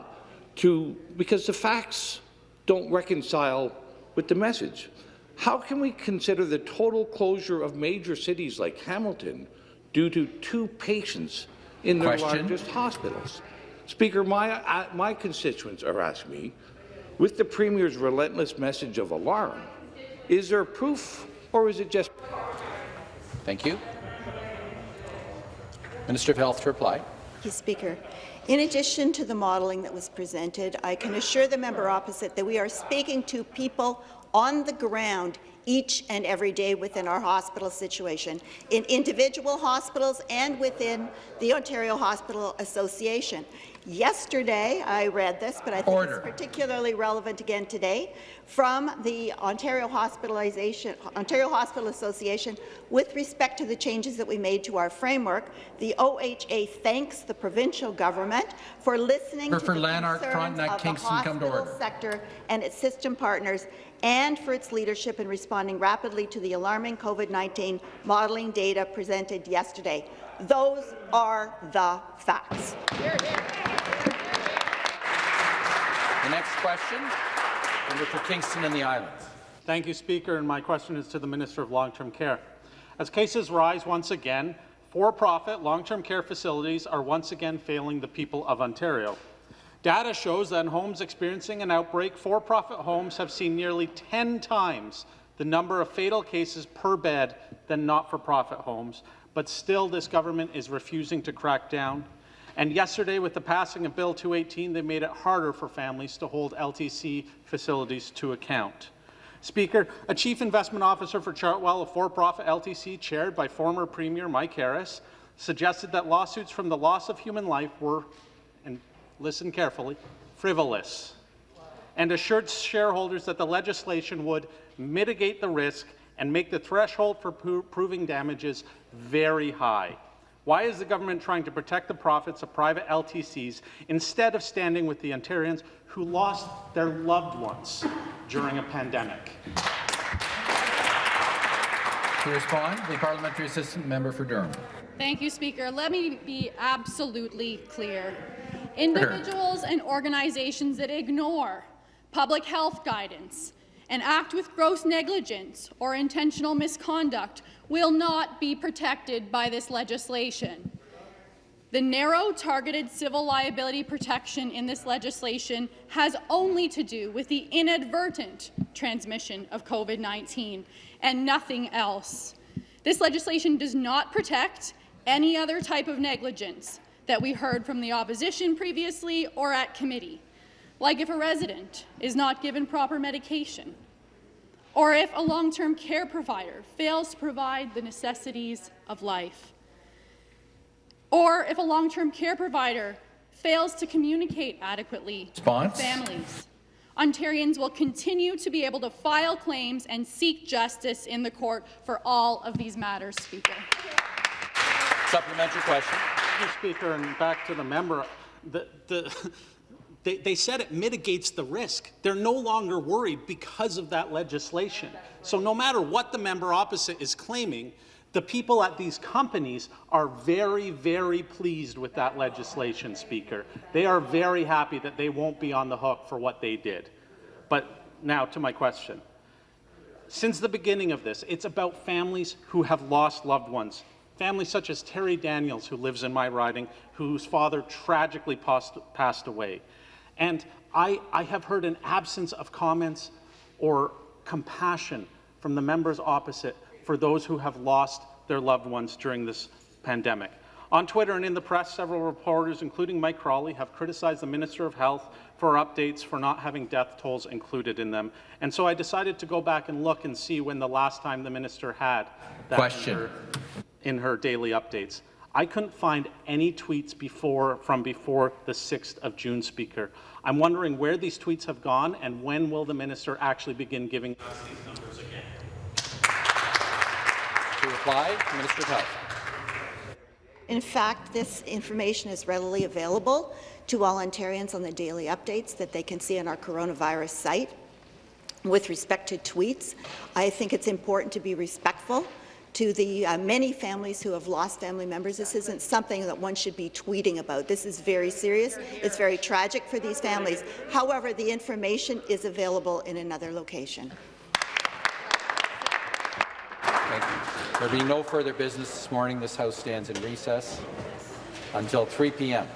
to, because the facts don't reconcile with the message. How can we consider the total closure of major cities like Hamilton due to two patients in their Question. largest hospitals? Speaker, my, uh, my constituents are asking me, with the Premier's relentless message of alarm, is there proof or is it just... Thank you. Minister of Health to reply. Thank you, Speaker. In addition to the modelling that was presented, I can assure the member opposite that we are speaking to people on the ground each and every day within our hospital situation, in individual hospitals and within the Ontario Hospital Association. Yesterday, I read this, but I think Order. it's particularly relevant again today, from the Ontario Hospitalization Ontario Hospital Association with respect to the changes that we made to our framework. The OHA thanks the provincial government for listening for, to for the Lanark, concerns Frontenac, of Kingston, the hospital sector and its system partners and for its leadership in responding rapidly to the alarming COVID-19 modelling data presented yesterday. Those are the facts. Here, here. The next question, member for Kingston and the Islands. Thank you, Speaker, and my question is to the Minister of Long-Term Care. As cases rise once again, for-profit long-term care facilities are once again failing the people of Ontario. Data shows that in homes experiencing an outbreak, for-profit homes have seen nearly 10 times the number of fatal cases per bed than not-for-profit homes, but still this government is refusing to crack down. And yesterday, with the passing of Bill 218, they made it harder for families to hold LTC facilities to account. Speaker, a chief investment officer for Chartwell, a for-profit LTC chaired by former Premier Mike Harris, suggested that lawsuits from the loss of human life were, and listen carefully, frivolous, and assured shareholders that the legislation would mitigate the risk and make the threshold for pro proving damages very high. Why is the government trying to protect the profits of private LTCs instead of standing with the Ontarians who lost their loved ones during a pandemic? To respond, the parliamentary assistant member for Durham. Thank you, Speaker. Let me be absolutely clear. Individuals and organizations that ignore public health guidance and act with gross negligence or intentional misconduct will not be protected by this legislation. The narrow, targeted civil liability protection in this legislation has only to do with the inadvertent transmission of COVID-19 and nothing else. This legislation does not protect any other type of negligence that we heard from the opposition previously or at committee, like if a resident is not given proper medication, or if a long-term care provider fails to provide the necessities of life, or if a long-term care provider fails to communicate adequately Response. with families. Ontarians will continue to be able to file claims and seek justice in the court for all of these matters, Speaker. Supplementary question. Mr. Speaker, and back to the member, the, the, they, they said it mitigates the risk. They're no longer worried because of that legislation. So no matter what the member opposite is claiming, the people at these companies are very, very pleased with that legislation, Speaker. They are very happy that they won't be on the hook for what they did. But now to my question. Since the beginning of this, it's about families who have lost loved ones. Families such as Terry Daniels, who lives in my riding, whose father tragically passed, passed away. And I, I have heard an absence of comments or compassion from the members opposite for those who have lost their loved ones during this pandemic. On Twitter and in the press, several reporters, including Mike Crawley, have criticized the Minister of Health for updates for not having death tolls included in them. And so I decided to go back and look and see when the last time the minister had that Question. In, her, in her daily updates. I couldn't find any tweets before from before the 6th of June, Speaker. I'm wondering where these tweets have gone and when will the minister actually begin giving us these numbers again? To reply, Minister of Health. In fact, this information is readily available to all Ontarians on the daily updates that they can see on our coronavirus site. With respect to tweets, I think it's important to be respectful to the uh, many families who have lost family members. This isn't something that one should be tweeting about. This is very serious. It's very tragic for these families. However, the information is available in another location. There being no further business this morning, this House stands in recess until 3 p.m.